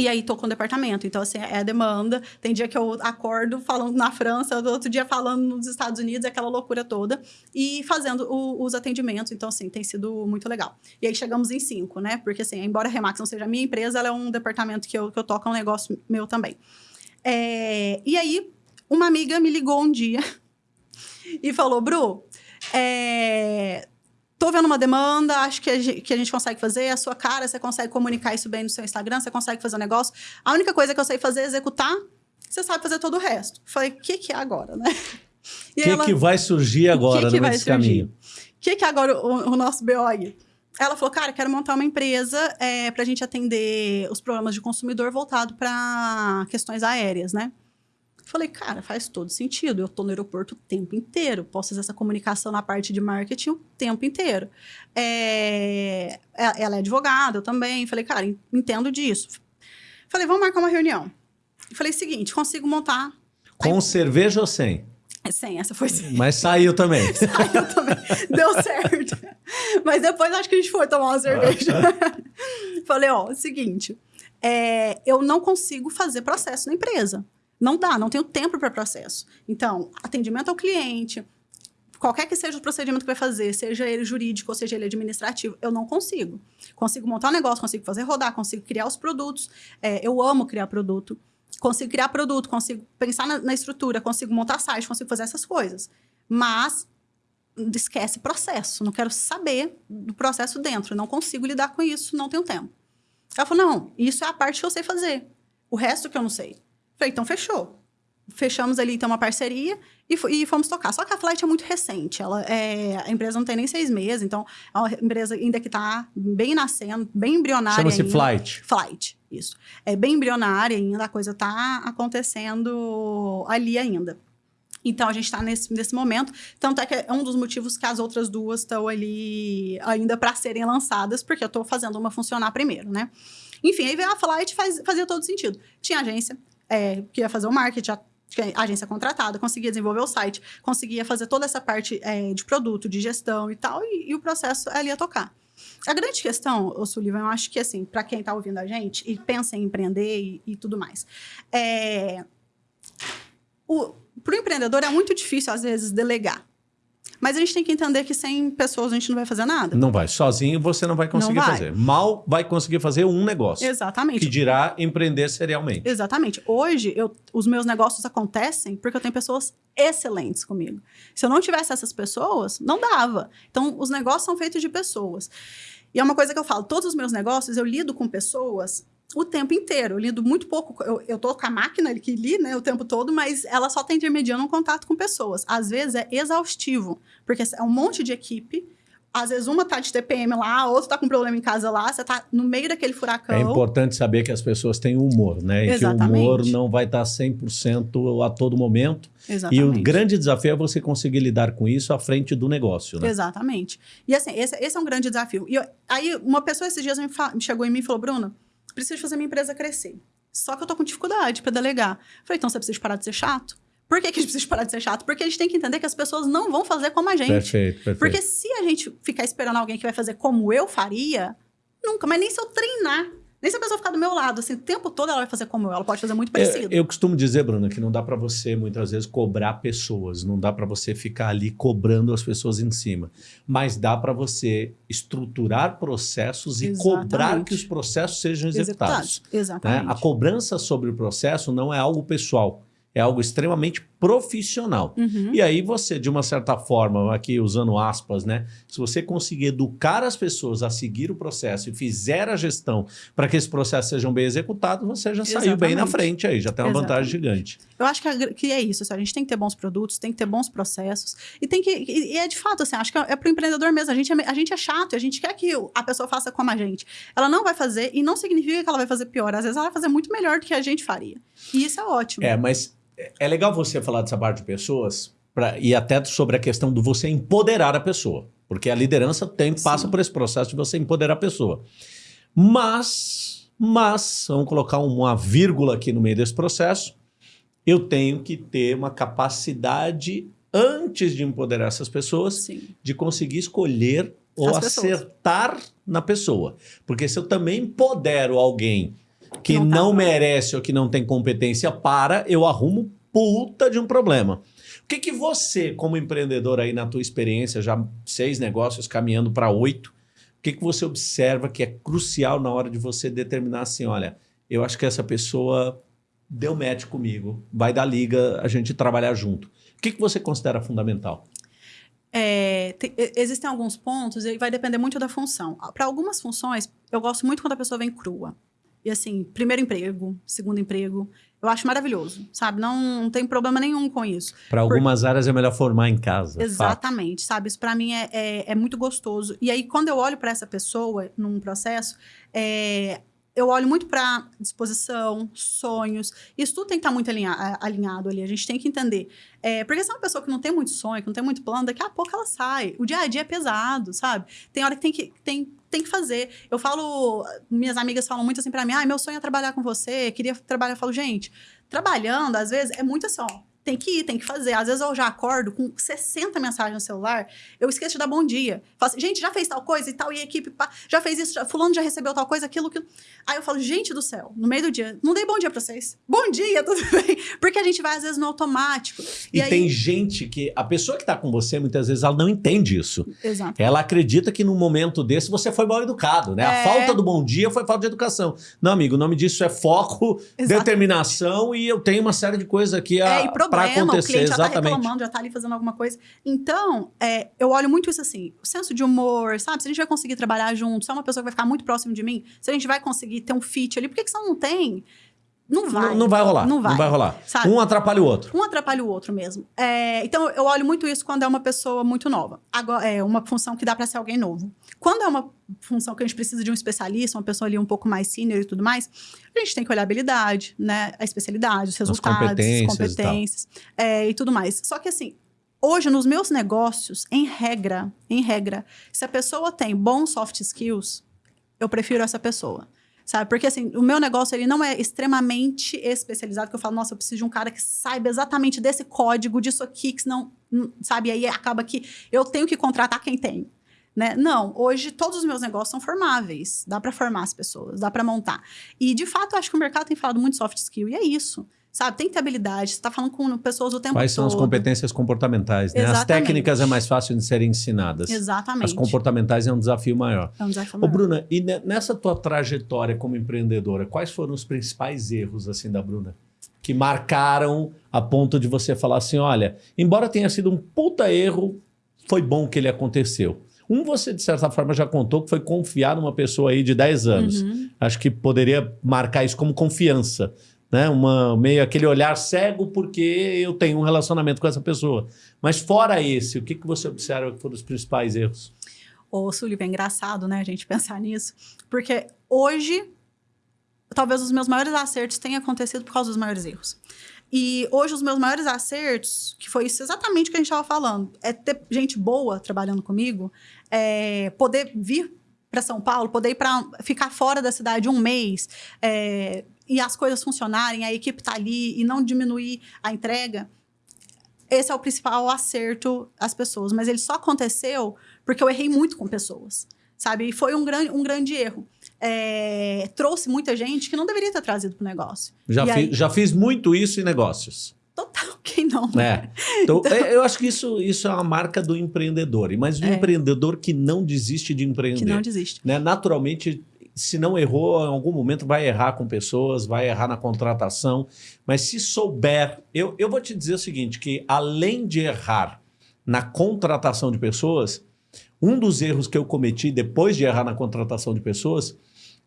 E aí tô com o departamento. Então, assim, é demanda. Tem dia que eu acordo falando na França, outro dia falando nos Estados Unidos, aquela loucura toda. E fazendo o, os atendimentos. Então, assim, tem sido muito legal. E aí chegamos em cinco, né? Porque, assim, embora a Remax não seja minha empresa, ela é um departamento que eu, que eu toco, é um negócio meu também. É, e aí, uma amiga me ligou um dia [laughs] e falou, Bru, é, tô vendo uma demanda, acho que a, gente, que a gente consegue fazer, a sua cara, você consegue comunicar isso bem no seu Instagram, você consegue fazer o um negócio. A única coisa que eu sei fazer é executar, você sabe fazer todo o resto. Falei, o que, que é agora, né? O [laughs] que, que vai surgir agora que que nesse caminho? O que, que é agora o, o nosso BO aí? Ela falou, cara, quero montar uma empresa é, para a gente atender os problemas de consumidor voltado para questões aéreas, né? Falei, cara, faz todo sentido. Eu estou no aeroporto o tempo inteiro. Posso fazer essa comunicação na parte de marketing o tempo inteiro. É... é ela é advogada, eu também. Falei, cara, entendo disso. Falei, vamos marcar uma reunião. Falei, seguinte, consigo montar... Com a... cerveja ou sem? É sem, essa foi sem. Mas saiu também. [laughs] saiu também. Deu certo. Mas depois acho que a gente foi tomar uma cerveja. [laughs] Falei, ó, é o seguinte, é, eu não consigo fazer processo na empresa. Não dá, não tenho tempo para processo. Então, atendimento ao cliente, qualquer que seja o procedimento que vai fazer, seja ele jurídico ou seja ele administrativo, eu não consigo. Consigo montar um negócio, consigo fazer rodar, consigo criar os produtos. É, eu amo criar produto. Consigo criar produto, consigo pensar na, na, estrutura, consigo montar site, consigo fazer essas coisas. Mas esquece processo. Não quero saber do processo dentro. Não consigo lidar com isso, não tenho tempo. Ela falou: não, isso é a parte que eu sei fazer. O resto que eu não sei. Falei, então fechou. Fechamos ali, então, uma parceria e, e fomos tocar. Só que a Flight é muito recente. Ela é, a empresa não tem nem seis meses, então é uma empresa ainda que está bem nascendo, bem embrionária Chama-se Flight. Flight, isso. É bem embrionária ainda, a coisa está acontecendo ali ainda. Então, a gente está nesse, nesse momento. Tanto é que é um dos motivos que as outras duas estão ali ainda para serem lançadas, porque eu estou fazendo uma funcionar primeiro, né? Enfim, aí veio a Flight faz, fazia todo sentido. Tinha agência, é, que ia fazer o marketing, a agência contratada, conseguia desenvolver o site, conseguia fazer toda essa parte é, de produto, de gestão e tal, e, e o processo ali ia tocar. A grande questão, o Sullivan, eu acho que assim, para quem está ouvindo a gente e pensa em empreender e, e tudo mais, é, para o empreendedor é muito difícil, às vezes, delegar. Mas a gente tem que entender que sem pessoas a gente não vai fazer nada. Não vai. Sozinho você não vai conseguir não vai. fazer. Mal vai conseguir fazer um negócio. Exatamente. Que dirá empreender serialmente. Exatamente. Hoje, eu, os meus negócios acontecem porque eu tenho pessoas excelentes comigo. Se eu não tivesse essas pessoas, não dava. Então, os negócios são feitos de pessoas. E é uma coisa que eu falo, todos os meus negócios eu lido com pessoas o tempo inteiro. Eu lido muito pouco. Eu, eu tô com a máquina que li, né, o tempo todo, mas ela só está intermediando um contato com pessoas. Às vezes é exaustivo, porque é um monte de equipe. Às vezes uma tá de TPM lá, outra tá com problema em casa lá, você tá no meio daquele furacão. É importante saber que as pessoas têm humor, né? E Exatamente. que o humor não vai estar 100% a todo momento. Exatamente. E o grande desafio é você conseguir lidar com isso à frente do negócio, né? Exatamente. E assim, esse, esse é um grande desafio. E eu, aí uma pessoa esses dias me, me chegou em mim e falou, Bruna, preciso fazer minha empresa crescer. Só que eu tô com dificuldade para delegar. Falei, então você precisa parar de ser chato? Por que, que a gente precisa parar de ser chato? Porque a gente tem que entender que as pessoas não vão fazer como a gente. Perfeito, perfeito. Porque se a gente ficar esperando alguém que vai fazer como eu faria, nunca. Mas nem se eu treinar Nem se a pessoa ficar do meu lado, assim, o tempo todo ela vai fazer como eu, ela pode fazer muito parecido. É, eu costumo dizer, Bruna, que não dá para você muitas vezes cobrar pessoas, não dá para você ficar ali cobrando as pessoas em cima, mas dá para você estruturar processos Exatamente. e cobrar que os processos sejam executados. executados. Exatamente. Né? A cobrança sobre o processo não é algo pessoal. É algo extremamente profissional. Uhum. E aí você, de uma certa forma, aqui usando aspas, né? Se você conseguir educar as pessoas a seguir o processo e fizer a gestão para que esses processos sejam bem executados, você já Exatamente. saiu bem na frente aí, já tem uma Exatamente. vantagem gigante. Eu acho que é, que é isso, assim, a gente tem que ter bons produtos, tem que ter bons processos e tem que e, é de fato assim, acho que é, é para o empreendedor mesmo. A gente é, a gente é chato, a gente quer que a pessoa faça como a gente. Ela não vai fazer e não significa que ela vai fazer pior. Às vezes ela vai fazer muito melhor do que a gente faria. E isso é ótimo. É, mas é legal você falar dessa parte de pessoas pra, e até sobre a questão do você empoderar a pessoa. Porque a liderança tem, passa por esse processo de você empoderar a pessoa. Mas, mas, vamos colocar uma vírgula aqui no meio desse processo, eu tenho que ter uma capacidade, antes de empoderar essas pessoas, Sim. de conseguir escolher ou As acertar pessoas. na pessoa. Porque se eu também empodero alguém que não, tá não merece ou que não tem competência para, eu arrumo puta de um problema. O que, que você, como empreendedor aí na tua experiência, já seis negócios caminhando para oito, o que, que você observa que é crucial na hora de você determinar assim, olha, eu acho que essa pessoa deu match comigo, vai dar liga, a gente trabalhar junto. O que, que você considera fundamental? É, tem, existem alguns pontos e vai depender muito da função. Para algumas funções, eu gosto muito quando a pessoa vem crua. E assim, primeiro emprego, segundo emprego, eu acho maravilhoso, sabe? Não, não tem problema nenhum com isso. Para algumas áreas é melhor formar em casa. Exatamente, fato. sabe? Isso para mim é, é, é, muito gostoso. E aí, quando eu olho para essa pessoa num processo, é, eu olho muito para disposição, sonhos. Isso tudo tem que estar tá muito alinha alinhado ali. A gente tem que entender. É, porque se é uma pessoa que não tem muito sonho, que não tem muito plano, daqui a pouco ela sai. O dia a dia é pesado, sabe? Tem hora que tem que, tem, tem que fazer. Eu falo, minhas amigas falam muito assim para mim: ah, meu sonho é trabalhar com você, queria trabalhar. Eu falo, gente, trabalhando, às vezes, é muito assim, ó tem que ir, tem que fazer. Às vezes eu já acordo com 60 mensagens no celular, eu esqueço de dar bom dia. Falo assim, gente, já fez tal coisa e tal, e a equipe pá, já fez isso, já, fulano já recebeu tal coisa, aquilo, aquilo. Aí eu falo, gente do céu, no meio do dia, não dei bom dia pra vocês. Bom dia, [laughs] tudo bem? Porque a gente vai, às vezes, no automático. E, e aí... tem gente que, a pessoa que tá com você, muitas vezes, ela não entende isso. Exato. Ela acredita que num momento desse você foi mal educado, né? É... A falta do bom dia foi falta de educação. Não, amigo, o nome disso é foco, Exato. determinação, e eu tenho uma série de coisas aqui a, é, e problema, pra acontecer já tá reclamando, já tá ali fazendo alguma coisa. Então, é, eu olho muito isso assim, o senso de humor, sabe? Se a gente vai conseguir trabalhar junto, se é uma pessoa que vai ficar muito próximo de mim, se a gente vai conseguir ter um fit ali, por que, que você não tem? Não vai. Não, não, vai rolar. Não vai, não vai rolar. Sabe? Um atrapalha o outro. Um atrapalha o outro mesmo. É, então, eu olho muito isso quando é uma pessoa muito nova. Agora, é uma função que dá para ser alguém novo. Quando é uma função que a gente precisa de um especialista, uma pessoa ali um pouco mais senior e tudo mais, a gente tem que olhar a habilidade, né? A especialidade, os resultados, as competências, as competências e, é, e tudo mais. Só que assim, hoje nos meus negócios, em regra, em regra, se a pessoa tem bons soft skills, eu prefiro essa pessoa sabe? Porque, assim, o meu negócio, ele não é extremamente especializado, que eu falo, nossa, eu preciso de um cara que saiba exatamente desse código, disso aqui, que senão, sabe? E aí acaba que eu tenho que contratar quem tem. Né? Não, hoje todos os meus negócios são formáveis. Dá para formar as pessoas, dá para montar. E, de fato, eu acho que o mercado tem falado muito soft skill, e é isso. Sabe, tem que ter habilidade, você está falando com pessoas o tempo Quais todo. Quais são as competências comportamentais? Né? As técnicas é mais fácil de serem ensinadas. Exatamente. As comportamentais é um desafio maior. É um desafio maior. Ô, Bruna, e nessa tua trajetória como empreendedora, quais foram os principais erros assim da Bruna? Que marcaram a ponto de você falar assim: olha, embora tenha sido um puta erro, foi bom que ele aconteceu. Um, você, de certa forma, já contou que foi confiar numa pessoa aí de 10 anos. Uhum. Acho que poderia marcar isso como confiança né? Uma, meio aquele olhar cego porque eu tenho um relacionamento com essa pessoa. Mas fora esse, o que, que você observa que foram os principais erros? Ô, Sullivan, é engraçado, né, a gente pensar nisso. Porque hoje, talvez os meus maiores acertos tenham acontecido por causa dos maiores erros. E hoje os meus maiores acertos, que foi isso exatamente que a gente estava falando, é ter gente boa trabalhando comigo, é poder vir para São Paulo, poder ir para ficar fora da cidade um mês, é, e as coisas funcionarem, a equipe tá ali e não diminuir a entrega, esse é o principal acerto às pessoas. Mas ele só aconteceu porque eu errei muito com pessoas, sabe? E foi um grande, um grande erro. é, trouxe muita gente que não deveria ter trazido para o negócio. Já, fi, aí... já fiz muito isso em negócios. Total, [laughs] quem não? É. Então, então... eu acho que isso, isso é uma marca do empreendedor. Mas o é. empreendedor que não desiste de empreender. Que não desiste. Né? Naturalmente, se não errou, em algum momento vai errar com pessoas, vai errar na contratação. Mas se souber, eu, eu vou te dizer o seguinte, que além de errar na contratação de pessoas, um dos erros que eu cometi depois de errar na contratação de pessoas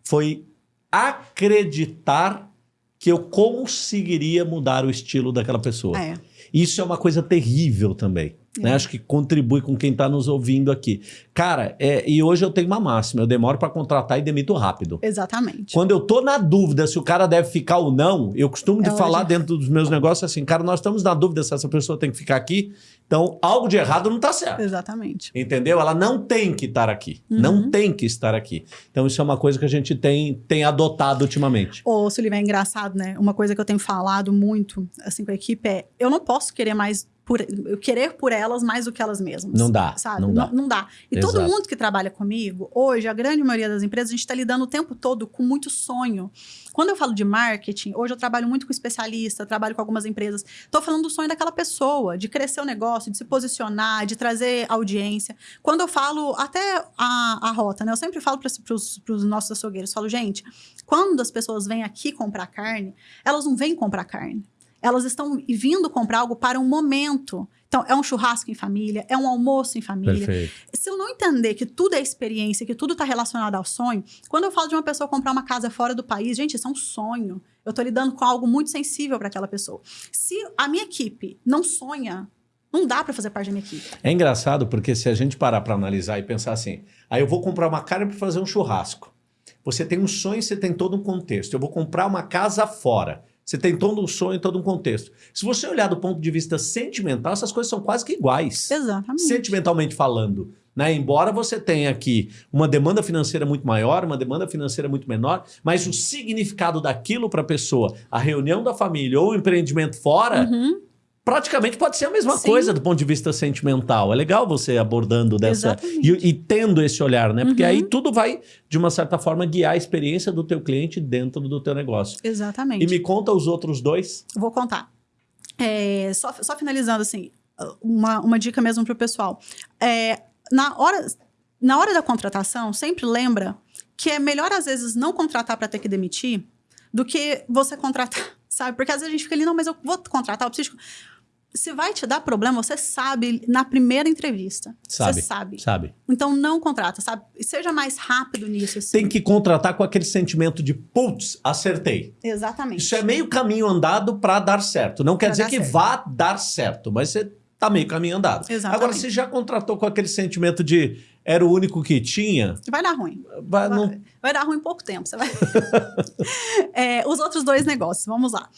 foi acreditar que eu conseguiria mudar o estilo daquela pessoa. É. Isso é uma coisa terrível também. Né? É. Acho que contribui com quem está nos ouvindo aqui. Cara, é, e hoje eu tenho uma máxima: eu demoro para contratar e demito rápido. Exatamente. Quando eu tô na dúvida se o cara deve ficar ou não, eu costumo é de falar hoje. dentro dos meus negócios assim, cara, nós estamos na dúvida se essa pessoa tem que ficar aqui. Então, algo de errado não está certo. Exatamente. Entendeu? Ela não tem que estar aqui. Uhum. Não tem que estar aqui. Então, isso é uma coisa que a gente tem, tem adotado ultimamente. Ô, Sullivan, é engraçado, né? Uma coisa que eu tenho falado muito assim com a equipe é: eu não posso querer mais por, querer por elas mais do que elas mesmas. Não dá, sabe? Não dá. Não, não dá. E Exato. todo mundo que trabalha comigo, hoje, a grande maioria das empresas, a gente está lidando o tempo todo com muito sonho. Quando eu falo de marketing, hoje eu trabalho muito com especialista, trabalho com algumas empresas. Estou falando do sonho daquela pessoa, de crescer o negócio, de se posicionar, de trazer audiência. Quando eu falo até a, a rota, né? Eu sempre falo para os nossos açougueiros, falo, gente, quando as pessoas vêm aqui comprar carne, elas não vêm comprar carne elas estão vindo comprar algo para um momento. Então, é um churrasco em família, é um almoço em família. Perfeito. Se eu não entender que tudo é experiência, que tudo está relacionado ao sonho, quando eu falo de uma pessoa comprar uma casa fora do país, gente, isso é um sonho. Eu estou lidando com algo muito sensível para aquela pessoa. Se a minha equipe não sonha, não dá para fazer parte da minha equipe. É engraçado porque se a gente parar para analisar e pensar assim, aí eu vou comprar uma carne para fazer um churrasco. Você tem um sonho, você tem todo um contexto. Eu vou comprar uma casa fora. Você tem todo um sonho, todo um contexto. Se você olhar do ponto de vista sentimental, essas coisas são quase que iguais. Exatamente. Sentimentalmente falando. Né? Embora você tenha aqui uma demanda financeira muito maior, uma demanda financeira muito menor, mas o significado daquilo para a pessoa, a reunião da família ou o empreendimento fora, uhum praticamente pode ser a mesma Sim. coisa do ponto de vista sentimental. É legal você abordando dessa e, e, tendo esse olhar, né? Porque uhum. aí tudo vai, de uma certa forma, guiar a experiência do teu cliente dentro do teu negócio. Exatamente. E me conta os outros dois. Vou contar. É, só, só finalizando, assim, uma, uma dica mesmo para o pessoal. É, na, hora, na hora da contratação, sempre lembra que é melhor, às vezes, não contratar para ter que demitir do que você contratar, [laughs] sabe? Porque às vezes a gente fica ali, não, mas eu vou contratar, eu preciso se vai te dar problema, você sabe na primeira entrevista. Sabe. Você sabe. Sabe. Então não contrata, sabe? Seja mais rápido nisso. Assim. Tem que contratar com aquele sentimento de putz, acertei. Exatamente. Isso é meio caminho andado para dar certo. Não quer pra dizer que certo. vá dar certo, mas você tá meio caminho andado. Exatamente. Agora, se já contratou com aquele sentimento de era o único que tinha. Vai dar ruim. Vai, vai, não... vai dar ruim em pouco tempo. Você vai... [laughs] é, os outros dois negócios, vamos lá.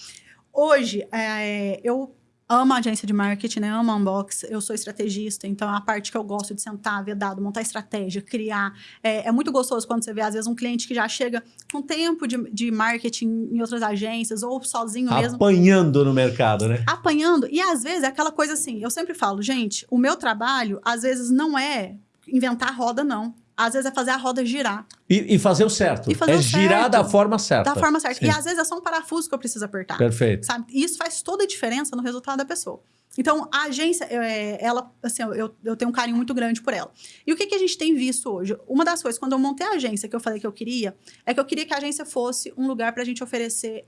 Hoje, é, eu amo a agência de marketing, né? Amo a Unbox. Eu sou estrategista, então é a parte que eu gosto de sentar, ver dado, montar estratégia, criar. É, é, muito gostoso quando você vê, às vezes, um cliente que já chega com tempo de, de marketing em outras agências ou sozinho mesmo. Apanhando no mercado, né? Apanhando. E às vezes é aquela coisa assim, eu sempre falo, gente, o meu trabalho, às vezes, não é inventar roda, não às vezes é fazer a roda girar. E, e fazer o certo. Fazer é o girar certo. da forma certa. Da forma certa. Sim. E às vezes é só um parafuso que eu preciso apertar. Perfeito. Sabe? E isso faz toda a diferença no resultado da pessoa. Então, a agência, é, ela, assim, eu, eu tenho um carinho muito grande por ela. E o que, que a gente tem visto hoje? Uma das coisas, quando eu montei a agência, que eu falei que eu queria, é que eu queria que a agência fosse um lugar para a gente oferecer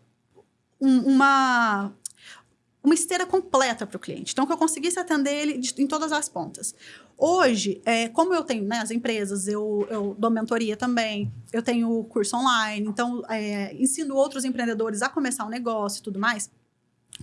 um, uma uma esteira completa para o cliente. Então, que eu conseguisse atender ele de, em todas as pontas. Hoje, é, como eu tenho né, as empresas, eu, eu dou mentoria também, eu tenho curso online, então é, ensino outros empreendedores a começar um negócio e tudo mais.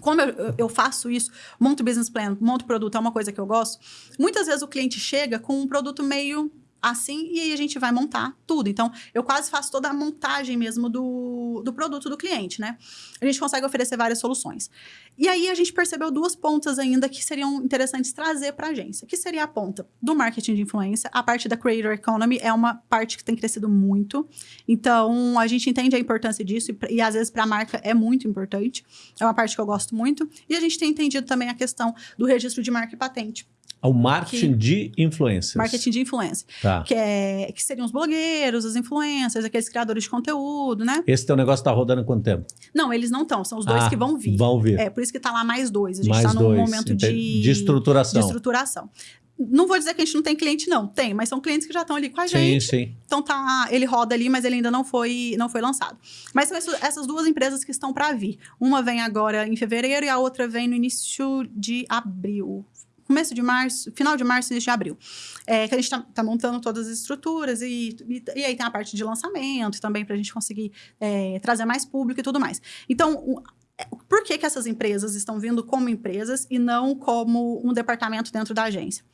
Como eu, eu, faço isso, monto business plan, monto produto, é uma coisa que eu gosto. Muitas vezes o cliente chega com um produto meio assim e aí a gente vai montar tudo. Então, eu quase faço toda a montagem mesmo do, do produto do cliente, né? A gente consegue oferecer várias soluções. E aí a gente percebeu duas pontas ainda que seriam interessantes trazer para a agência, que seria a ponta do marketing de influência, a parte da creator economy é uma parte que tem crescido muito. Então, a gente entende a importância disso e, e às vezes para a marca é muito importante. É uma parte que eu gosto muito. E a gente tem entendido também a questão do registro de marca e patente O marketing que, de influência. Marketing de influência. Tá. Que, é, que seriam os blogueiros, os influencers, aqueles criadores de conteúdo, né? Esse teu negócio tá rodando há quanto tempo? Não, eles não estão. São os dois ah, que vão vir. Vão vir. É, por isso que tá lá mais dois. A gente mais tá num dois. momento de... De estruturação. De estruturação. Não vou dizer que a gente não tem cliente, não. Tem, mas são clientes que já estão ali com a sim, gente. Sim. Então tá, ele roda ali, mas ele ainda não foi, não foi lançado. Mas são essas duas empresas que estão para vir. Uma vem agora em fevereiro e a outra vem no início de abril. Começo de março, final de março, início de abril. É, que a gente está tá montando todas as estruturas e, e, e, aí tem a parte de lançamento também para a gente conseguir é, trazer mais público e tudo mais. Então, é, por que, que essas empresas estão vindo como empresas e não como um departamento dentro da agência?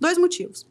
Dois motivos.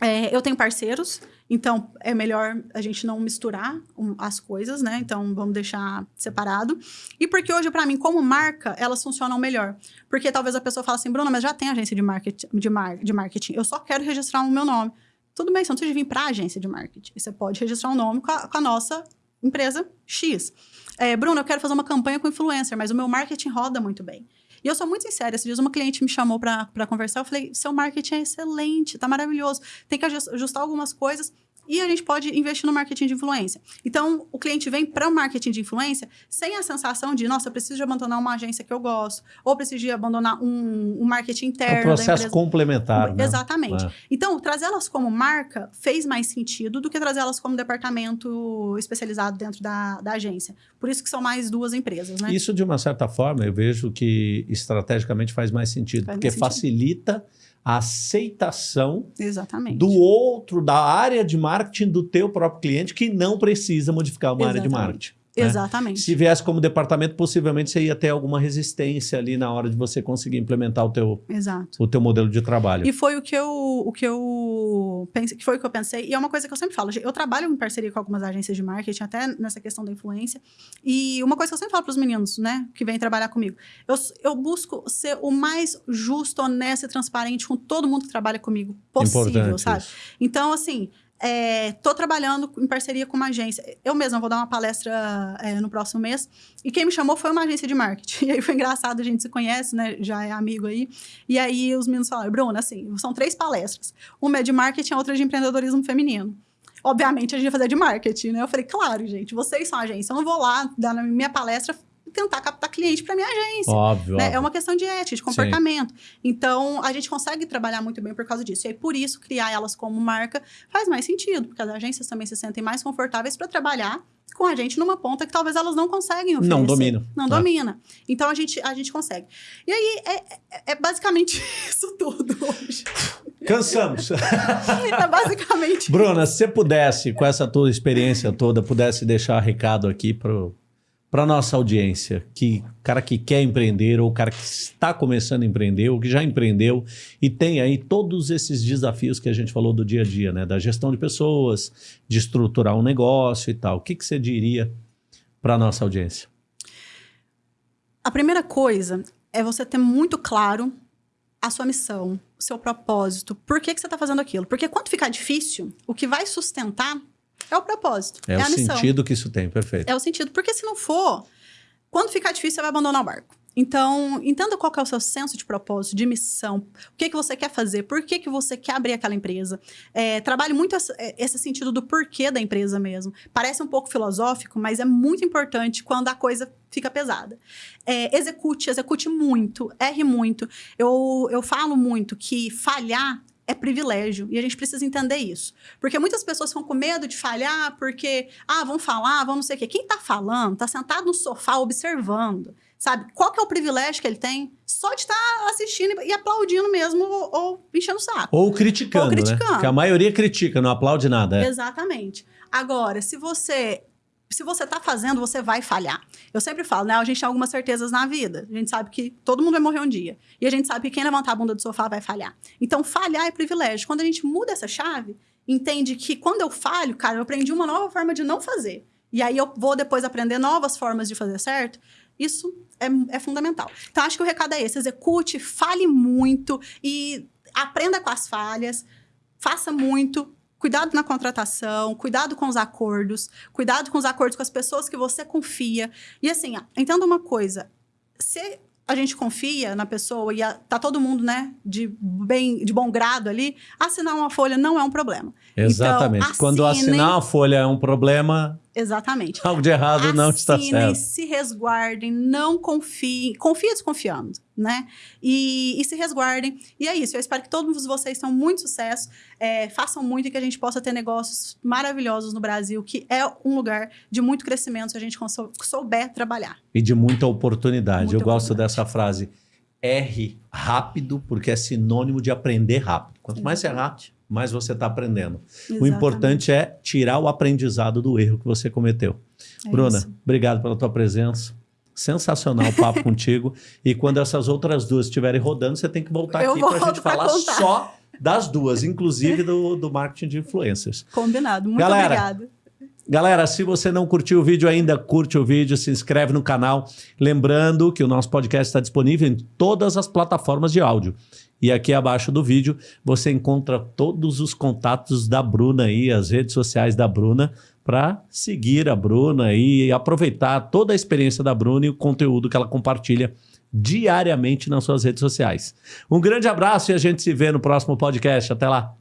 É, eu tenho parceiros, então é melhor a gente não misturar as coisas, né? Então vamos deixar separado. E porque hoje, para mim, como marca, elas funcionam melhor. Porque talvez a pessoa fale assim, Bruna, mas já tem agência de marketing, de, mar de marketing. Eu só quero registrar o meu nome. Tudo bem, você não precisa vir para a agência de marketing. Você pode registrar um nome com a, com a nossa empresa X. É, Bruno, eu quero fazer uma campanha com influencer, mas o meu marketing roda muito bem. E eu sou muito sincera. Esses dias uma cliente me chamou para conversar. Eu falei: seu marketing é excelente, tá maravilhoso. Tem que ajustar algumas coisas e a gente pode investir no marketing de influência. Então, o cliente vem para o marketing de influência sem a sensação de, nossa, eu preciso de abandonar uma agência que eu gosto, ou preciso de abandonar um, um marketing interno. É um processo complementar. Né? Exatamente. É. Então, trazê-las como marca fez mais sentido do que trazê-las como departamento especializado dentro da, da agência. Por isso que são mais duas empresas, né? Isso, de uma certa forma, eu vejo que estrategicamente faz mais sentido, faz porque mais sentido. facilita a aceitação Exatamente. do outro, da área de marketing do teu próprio cliente que não precisa modificar uma Exatamente. área de marketing. Né? Exatamente. Se viesse como departamento, possivelmente você ia ter alguma resistência ali na hora de você conseguir implementar o teu, Exato. O teu modelo de trabalho. E foi o que eu, o que eu pensei, que foi o que eu pensei, e é uma coisa que eu sempre falo. Eu trabalho em parceria com algumas agências de marketing, até nessa questão da influência. E uma coisa que eu sempre falo para os meninos, né, que vêm trabalhar comigo, eu, eu busco ser o mais justo, honesto e transparente com todo mundo que trabalha comigo possível, Importante sabe? Isso. Então, assim, Estou é, trabalhando em parceria com uma agência. Eu mesma vou dar uma palestra é, no próximo mês. E quem me chamou foi uma agência de marketing. [laughs] E aí foi engraçado, a gente se conhece, né? Já é amigo aí. E aí os meninos falaram, Bruna, assim, são três palestras. Uma é de marketing, a outra é de empreendedorismo feminino. Obviamente, a gente ia fazer de marketing, né? Eu falei, claro, gente, vocês são agência. Eu não vou lá dar na minha palestra tentar captar cliente para minha agência. Óbvio, né? óbvio, É uma questão de ética, de comportamento. Sim. Então, a gente consegue trabalhar muito bem por causa disso. E aí, por isso, criar elas como marca faz mais sentido, porque as agências também se sentem mais confortáveis para trabalhar com a gente numa ponta que talvez elas não conseguem oferecer. Não domina. Não ah. domina. Então, a gente, a gente consegue. E aí, é, é, é basicamente [laughs] isso tudo hoje. Cansamos. [laughs] é basicamente Bruna, se você pudesse, com essa tua experiência toda, pudesse deixar recado aqui para para nossa audiência, que cara que quer empreender ou cara que está começando a empreender ou que já empreendeu e tem aí todos esses desafios que a gente falou do dia a dia, né, da gestão de pessoas, de estruturar um negócio e tal. O que, que você diria para nossa audiência? A primeira coisa é você ter muito claro a sua missão, o seu propósito, por que, que você está fazendo aquilo. Porque quando ficar difícil, o que vai sustentar é o propósito. É, é o sentido que isso tem, perfeito. É o sentido. Porque se não for, quando ficar difícil, você vai abandonar o barco. Então, entenda qual é o seu senso de propósito, de missão, o que, que você quer fazer, por que, que você quer abrir aquela empresa. É, trabalhe muito é, esse sentido do porquê da empresa mesmo. Parece um pouco filosófico, mas é muito importante quando a coisa fica pesada. É, execute, execute muito, erre muito. Eu, eu falo muito que falhar é privilégio e a gente precisa entender isso. Porque muitas pessoas ficam com medo de falhar porque, ah, vão falar, vão não sei o quê. Quem está falando está sentado no sofá observando, sabe? Qual que é o privilégio que ele tem? Só de estar tá assistindo e aplaudindo mesmo ou, ou enchendo o saco. Ou criticando, ou criticando. né? Porque a maioria critica, não aplaude nada. É. Exatamente. Agora, se você se você está fazendo, você vai falhar. Eu sempre falo, né? A gente tem algumas certezas na vida. A gente sabe que todo mundo vai morrer um dia. E a gente sabe que quem levantar a bunda do sofá vai falhar. Então, falhar é privilégio. Quando a gente muda essa chave, entende que quando eu falho, cara, eu aprendi uma nova forma de não fazer. E aí eu vou depois aprender novas formas de fazer certo. Isso é, é fundamental. Então, acho que o recado é esse: execute, fale muito e aprenda com as falhas, faça muito, Cuidado na contratação, cuidado com os acordos, cuidado com os acordos com as pessoas que você confia. E assim, entenda uma coisa: se a gente confia na pessoa e a, tá todo mundo, né, de, bem, de bom grado ali, assinar uma folha não é um problema. Exatamente. Então, Quando assinem- assinar uma folha é um problema, Exatamente. algo de errado não está Assinem, certo. se resguardem, não confiem, confia desconfiando, né? E, e se resguardem. E é isso, eu espero que todos vocês tenham muito sucesso, é, façam muito e que a gente possa ter negócios maravilhosos no Brasil, que é um lugar de muito crescimento se a gente sou- souber trabalhar. E de muita oportunidade. Muita Eu gosto oportunidade. dessa frase. R rápido, porque é sinônimo de aprender rápido. Quanto mais você errar, Exatamente. Mais você está aprendendo. O Exatamente. importante é tirar o aprendizado do erro que você cometeu. É Bruna, isso. obrigado pela tua presença. Sensacional o papo [laughs] contigo. E quando essas outras duas estiverem rodando, você tem que voltar Eu aqui para a gente falar contar. só das duas, inclusive do, do marketing de influencers. Combinado. Muito Galera, obrigada. Galera, se você não curtiu o vídeo ainda, curte o vídeo, se inscreve no canal. Lembrando que o nosso podcast está disponível em todas as plataformas de áudio. E aqui abaixo do vídeo você encontra todos os contatos da Bruna aí, as redes sociais da Bruna, para seguir a Bruna e aproveitar toda a experiência da Bruna e o conteúdo que ela compartilha diariamente nas suas redes sociais. Um grande abraço e a gente se vê no próximo podcast. Até lá!